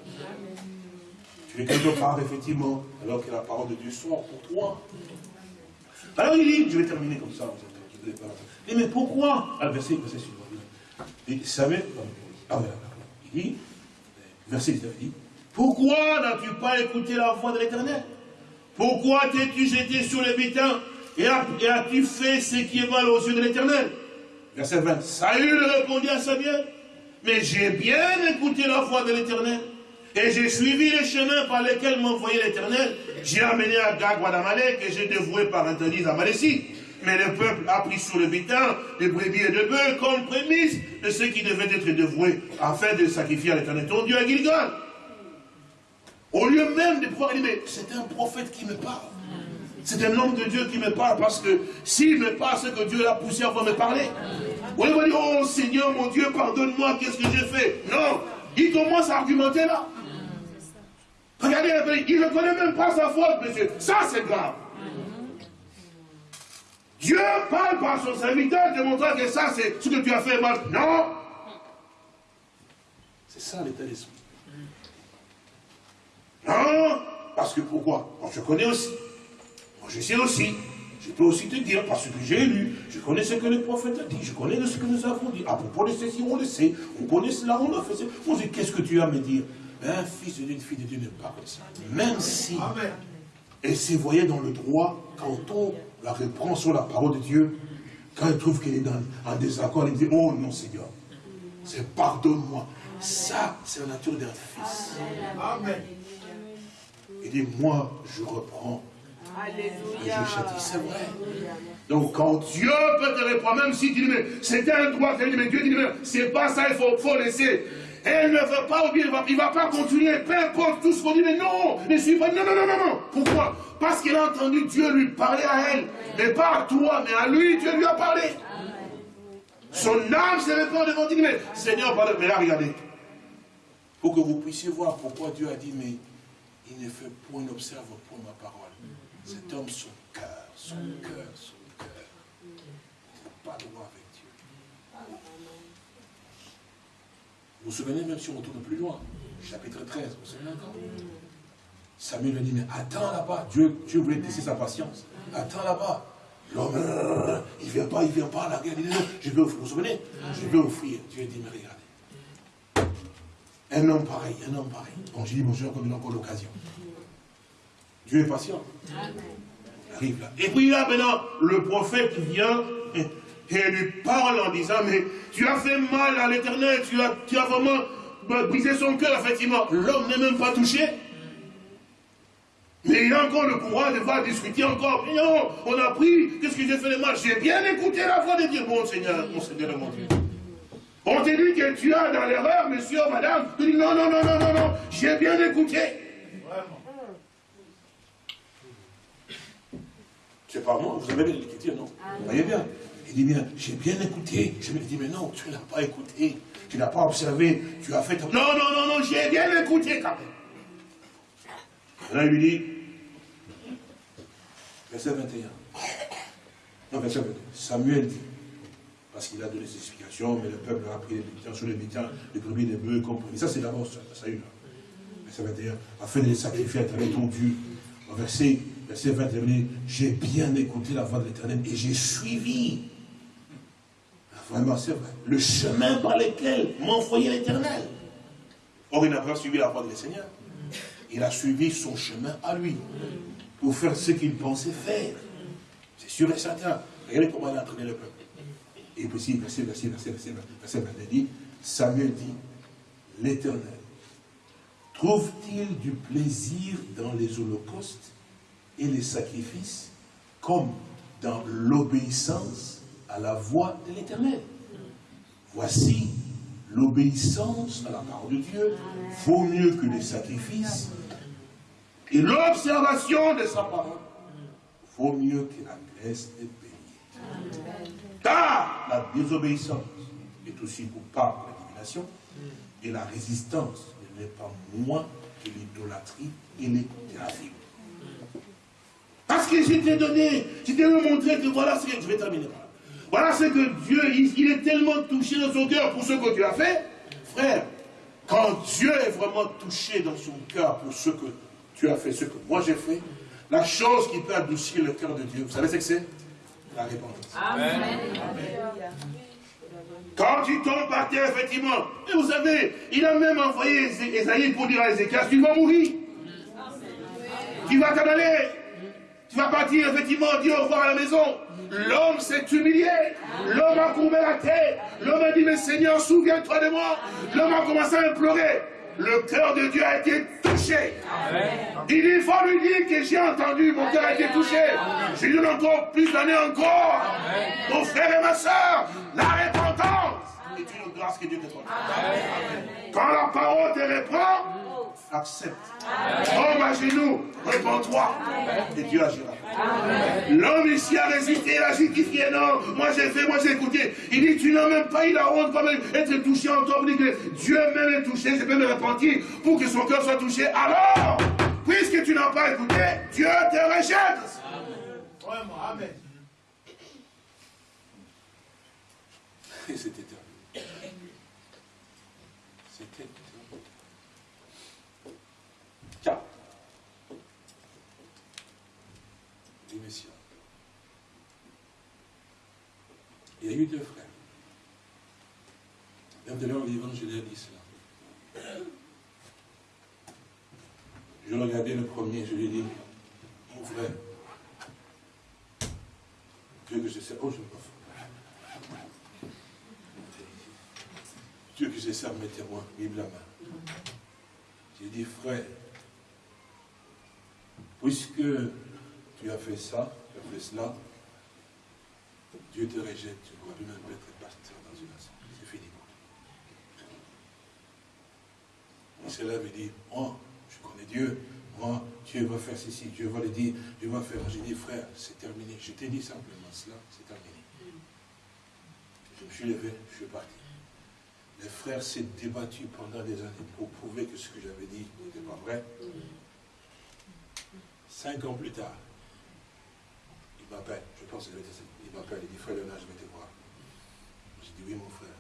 Tu es quelque part, effectivement, alors que la parole de Dieu sort pour toi. Alors il dit, je vais terminer comme ça, vous êtes, mais pourquoi? Ah, verset, verset suivant. Il dit, savez, ah il dit, verset 19, il dit, pourquoi n'as-tu pas écouté la voix de l'éternel? Pourquoi t'es-tu jeté sur le butin et as-tu fait ce qui est mal aux yeux de l'éternel? Verset 20, Saül répondit à sa bien, mais j'ai bien écouté la voix de l'éternel. Et j'ai suivi les chemins par lesquels m'envoyait l'Éternel. J'ai amené à Gag Wadamalek et j'ai dévoué par interdit à Malécie. Mais le peuple a pris sur le bitin des brebis et de bœufs comme prémisse de ceux qui devaient être dévoués afin de sacrifier à l'Éternel ton Dieu à Gilgal. Au lieu même de pouvoir dire, mais c'est un prophète qui me parle. C'est un homme de Dieu qui me parle parce que s'il me parle, c'est que Dieu l'a poussé à me parler. On va dire, oh Seigneur mon Dieu, pardonne-moi, qu'est-ce que j'ai fait? Non, il commence à argumenter là. Regardez, il ne connaît même pas sa faute, monsieur. Ça, c'est grave. Dieu parle par son serviteur, démontrant que ça, c'est ce que tu as fait mal. Non C'est ça l'état d'esprit. Non Parce que pourquoi? Moi, je connais aussi. Moi, je sais aussi. Je peux aussi te dire, parce que j'ai lu, je connais ce que le prophète a dit, je connais ce que nous avons dit. À propos de ceci, on le sait. On connaît cela, on le fait. On dit, qu'est-ce que tu as à me dire? Un fils d'une fille de Dieu n'est pas comme ça. Même si Et se voyait dans le droit, quand on la reprend sur la parole de Dieu, quand il trouve qu'il est dans, en désaccord, il dit, oh non Seigneur, c'est pardonne-moi. Ça, c'est la nature d'un fils. Amen. Il dit, moi, je reprends et Alléluia. je châtie. C'est vrai. Donc quand Dieu peut te reprendre, même si tu dis, mais c'était un droit, mais Dieu dit, mais c'est pas ça, il faut, faut laisser. Elle ne veut pas oublier, il va, il va pas continuer, peu importe tout ce qu'on dit, mais non, ne suis pas, non, non, non, non, non. Pourquoi? Parce qu'il a entendu Dieu lui parler à elle, mais pas à toi, mais à lui, Dieu lui a parlé. Son âme s'est répandue devant Dieu, mais Seigneur, pardon, mais là, regardez. Pour que vous puissiez voir pourquoi Dieu a dit, mais il ne fait point, n'observe point ma parole. Cet homme, son cœur, son cœur, son cœur. Il n'a pas droit avec Dieu. Vous vous souvenez, même si on retourne plus loin, chapitre 13, vous vous souvenez encore? Samuel lui dit, mais attends là-bas. Dieu, Dieu voulait tester sa patience. Attends là-bas. L'homme, il ne vient pas, il ne vient pas. La guerre, il dit, non, je vais offrir. Vous vous souvenez? Je vais offrir. Dieu dit, mais regardez. Un homme pareil, un homme pareil. Bon, je dis, bonjour, comme il a encore l'occasion. Dieu est patient. Il arrive là. Et puis là, maintenant, le prophète vient et, et lui parle en disant, mais tu as fait mal à l'éternel, tu as, tu as vraiment brisé son cœur, effectivement. L'homme n'est même pas touché. Mais il a encore le pouvoir de voir discuter encore. Mais non, on a pris, qu'est-ce que j'ai fait de mal J'ai bien écouté la voix de Dieu. Mon Seigneur, mon Seigneur et mon Dieu. On te dit que tu as dans l'erreur, monsieur, madame? Tu dis non, non, non, non, non, non, j'ai bien écouté. C'est pas moi, vous avez bien l'écriture, non? Vous voyez bien? Il dit bien, j'ai bien écouté. Je me dis, mais non, tu n'as pas écouté. Tu n'as pas observé. Tu as fait. ton- Non, non, non, non, j'ai bien écouté quand même. Là, il lui dit, verset 21. Non, verset 21. Samuel dit, parce qu'il a donné ses explications, mais le peuple a pris les butins sur les butins, les brebis, les bœufs, compris. Ça, c'est d'abord ça, ça y est, là. Verset 21. Afin de les sacrifier à travers ton Dieu. Au verset, verset 21, il dit, j'ai bien écouté la voix de l'éternel et j'ai suivi. Vraiment, c'est vrai. Le chemin par lequel m'envoyait l'éternel. Or, il n'a pas suivi la voix le Seigneur. Il a suivi son chemin à lui pour faire ce qu'il pensait faire. C'est sûr et certain. Regardez comment il a entraîné le peuple. Et puis, verset, verset, verset, verset, verset 22 dit, Samuel dit, l'Éternel, trouve-t-il du plaisir dans les holocaustes et les sacrifices comme dans l'obéissance à la voix de l'Éternel? Voici, l'obéissance à la parole de Dieu vaut mieux que les sacrifices et l'observation de sa parole vaut mieux que la graisse des béliers. Car la désobéissance est aussi coupable de la divination et la résistance ne l'est pas moins que l'idolâtrie et les thérapies. Parce que je t'ai donné, je montré que voilà ce que je vais terminer par là. Voilà ce que Dieu, il, il est tellement touché dans son cœur pour ce que tu as fait. Frère, quand Dieu est vraiment touché dans son cœur pour ce que tu as fait, ce que moi j'ai fait, la chose qui peut adoucir le cœur de Dieu, vous savez ce que c'est? La repentance. Quand tu tombes par terre, effectivement, et vous savez, il a même envoyé Ésaïe pour dire à Ézéchias, tu vas mourir. Tu vas t'en aller. Tu vas partir, effectivement, dire au revoir à la maison. L'homme s'est humilié. L'homme a courbé la tête. L'homme a dit, mais Seigneur, souviens-toi de moi. L'homme a commencé à implorer. Le cœur de Dieu a été touché. Il dit, il faut lui dire que j'ai entendu, mon cœur a été touché. Je lui donne encore plus d'années encore. Mon frère et ma soeur, la repentance est une grâce que Dieu te donne. Quand la parole te reprend, accepte. Tombe à genoux, réponds-toi. Et Dieu agira. L'homme ici a résisté, il a justifié. Non, moi j'ai fait, moi j'ai écouté. Il dit, tu n'as même pas eu la honte quand même être touché en toi. Il dit que Dieu même est touché, je peux me repentir pour que son cœur soit touché. Alors, puisque tu n'as pas écouté, Dieu te rejette. Amen. Et c'était terminé. C'était terminé. Car, les messieurs, il y a eu deux frères. Même de l'heure, l'évangile a dit cela. Je regardais le premier, je lui ai dit, mon frère, Dieu que je sais, oh je ne peux pas. Dieu que je sais, témoins, vive la main. J'ai dit, frère, puisque tu as fait ça, tu as fait cela, Dieu te rejette, tu ne pourras plus même être pasteur dans une assemblée. C'est fini pour toi. Il se lève et dit, moi, je connais Dieu, moi, Dieu va faire ceci, Dieu va le dire, Dieu va faire. J'ai dit, frère, c'est terminé. Je t'ai dit simplement cela, c'est terminé. Je me suis levé, je suis parti. Les frères s'est débattu pendant des années pour prouver que ce que j'avais dit n'était pas vrai. Cinq ans plus tard, il m'appelle, je pense que il m'appelle, il dit, frère Léonard, je vais te voir. J'ai dit, oui mon frère.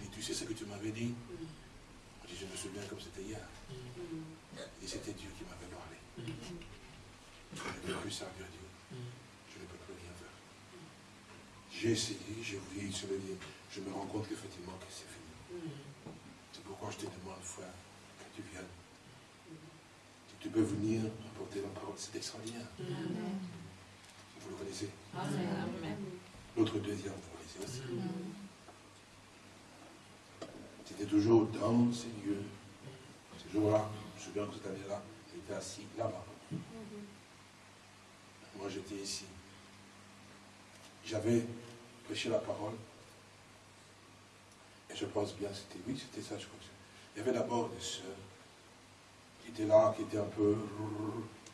Il dit, tu sais ce que tu m'avais dit? Je dis, je me souviens comme c'était hier. Il dit, c'était Dieu qui m'avait parlé. Je ne peux plus servir Dieu. Je ne peux plus rien faire. J'ai essayé, j'ai voulu se le dire. Je me rends compte qu'effectivement que c'est fini. C'est pourquoi je te demande, frère, que tu viennes. Si tu peux venir apporter la parole, c'est extraordinaire. Vous le connaissez L'autre deuxième, vous le connaissez aussi. C'était toujours dans ces lieux. Ce jour-là, je me souviens que cette année-là, j'étais assis là-bas. Moi, j'étais ici. J'avais prêché la parole. Et je pense bien, c'était oui, c'était ça, je crois. Il y avait d'abord des sœurs qui étaient là, qui étaient un peu...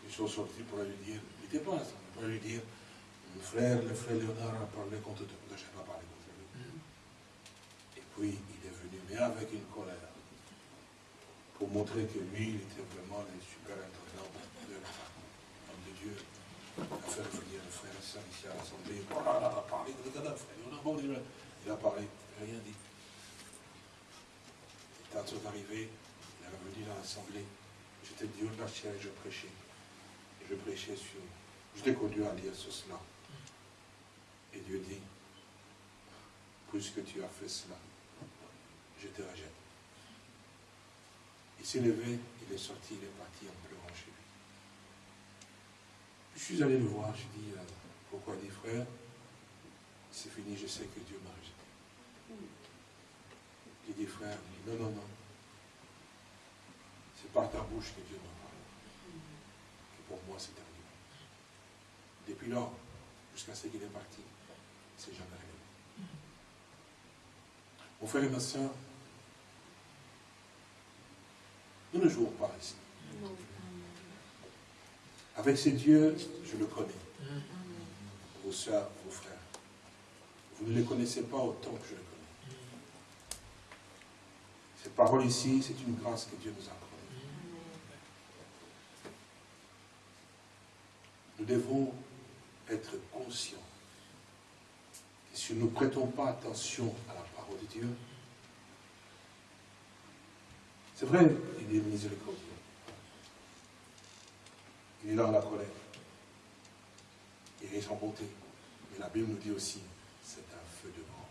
Ils sont sortis pour lui dire, il n'était pas là, pour lui dire, mon frère, le frère Léonard a parlé contre toi. Je n'ai pas parlé contre lui. Et puis, il est venu, mais avec une colère, pour montrer que lui, il était vraiment le super intendant de la femme de Dieu, a fait venir le frère soeur ici à l'Assemblée. Oh là, il a parlé, frère Léonard, il a parlé, rien dit. Et quand sont arrivés, il est revenu dans l'Assemblée. J'étais Dieu de la chair et je prêchais. Et je prêchais sur... Je t'ai conduit à lire sur cela. Et Dieu dit, puisque tu as fait cela, je te rejette. Il s'est levé, il est sorti, il est parti en pleurant chez lui. Je suis allé le voir, je dis, euh, pourquoi dit frère, c'est fini, je sais que Dieu m'a rejeté. J'ai dit frère, il dit, non, non, non. C'est par ta bouche que Dieu m'a parlé. Que pour moi c'est terminé. Depuis lors, jusqu'à ce qu'il est parti, c'est jamais arrivé. Mon frère et ma soeur, nous ne jouons pas ici. Avec ces dieux, je le connais. Vos soeurs, vos frères. Vous ne les connaissez pas autant que je les connais. Cette parole ici, c'est une grâce que Dieu nous a accordée. Nous devons être conscients si nous ne prêtons pas attention à la parole de Dieu, c'est vrai, il est miséricordieux. Il est dans la colère. Il est sans bonté. Mais la Bible nous dit aussi, c'est un feu de mort.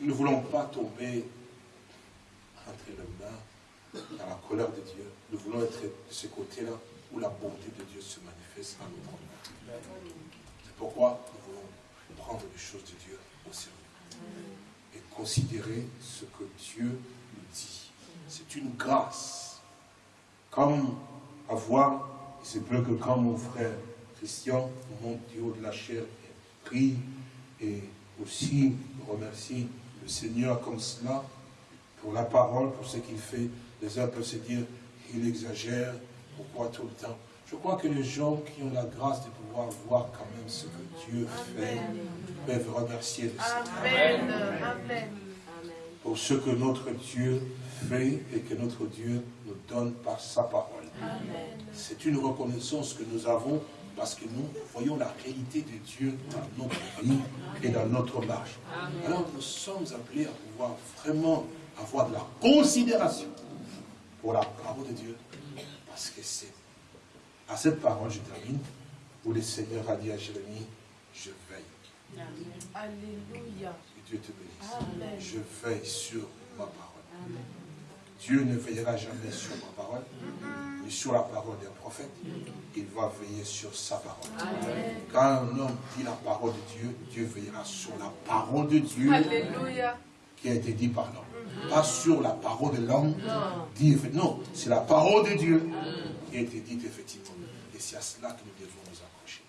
Nous ne voulons pas tomber entre les mains dans la colère de Dieu. Nous voulons être de ce côté-là où la bonté de Dieu se manifeste à notre endroit. C'est pourquoi nous voulons prendre les choses de Dieu au sérieux et considérer ce que Dieu nous dit. C'est une grâce. Comme avoir, il se peut que quand mon frère Christian monte du haut de la chair et prie et aussi remercie le Seigneur comme cela pour la parole, pour ce qu'il fait, les uns peuvent se dire, il exagère, pourquoi tout le temps Je crois que les gens qui ont la grâce de pouvoir voir quand même ce que Dieu fait peuvent remercier le Seigneur. Amen. Amen. Pour ce que notre Dieu fait et que notre Dieu nous donne par sa parole. C'est une reconnaissance que nous avons parce que nous voyons la réalité de Dieu dans notre vie et dans notre marche. Alors nous sommes appelés à pouvoir vraiment avoir de la considération pour la parole de Dieu. Parce que c'est à cette parole, je termine, où le Seigneur a dit à Jérémie, je veille. Alléluia. Que Dieu te bénisse. Amen. Je veille sur ma parole. Dieu ne veillera jamais sur ma parole, mais sur la parole d'un prophète, il va veiller sur sa parole. Quand un homme dit la parole de Dieu, Dieu veillera sur la parole de Dieu Alléluia. qui a été dit par l'homme. Pas sur la parole de l'homme. effe- Non, c'est la parole de Dieu qui a été dite effectivement. Et c'est à cela que nous devons nous accrocher.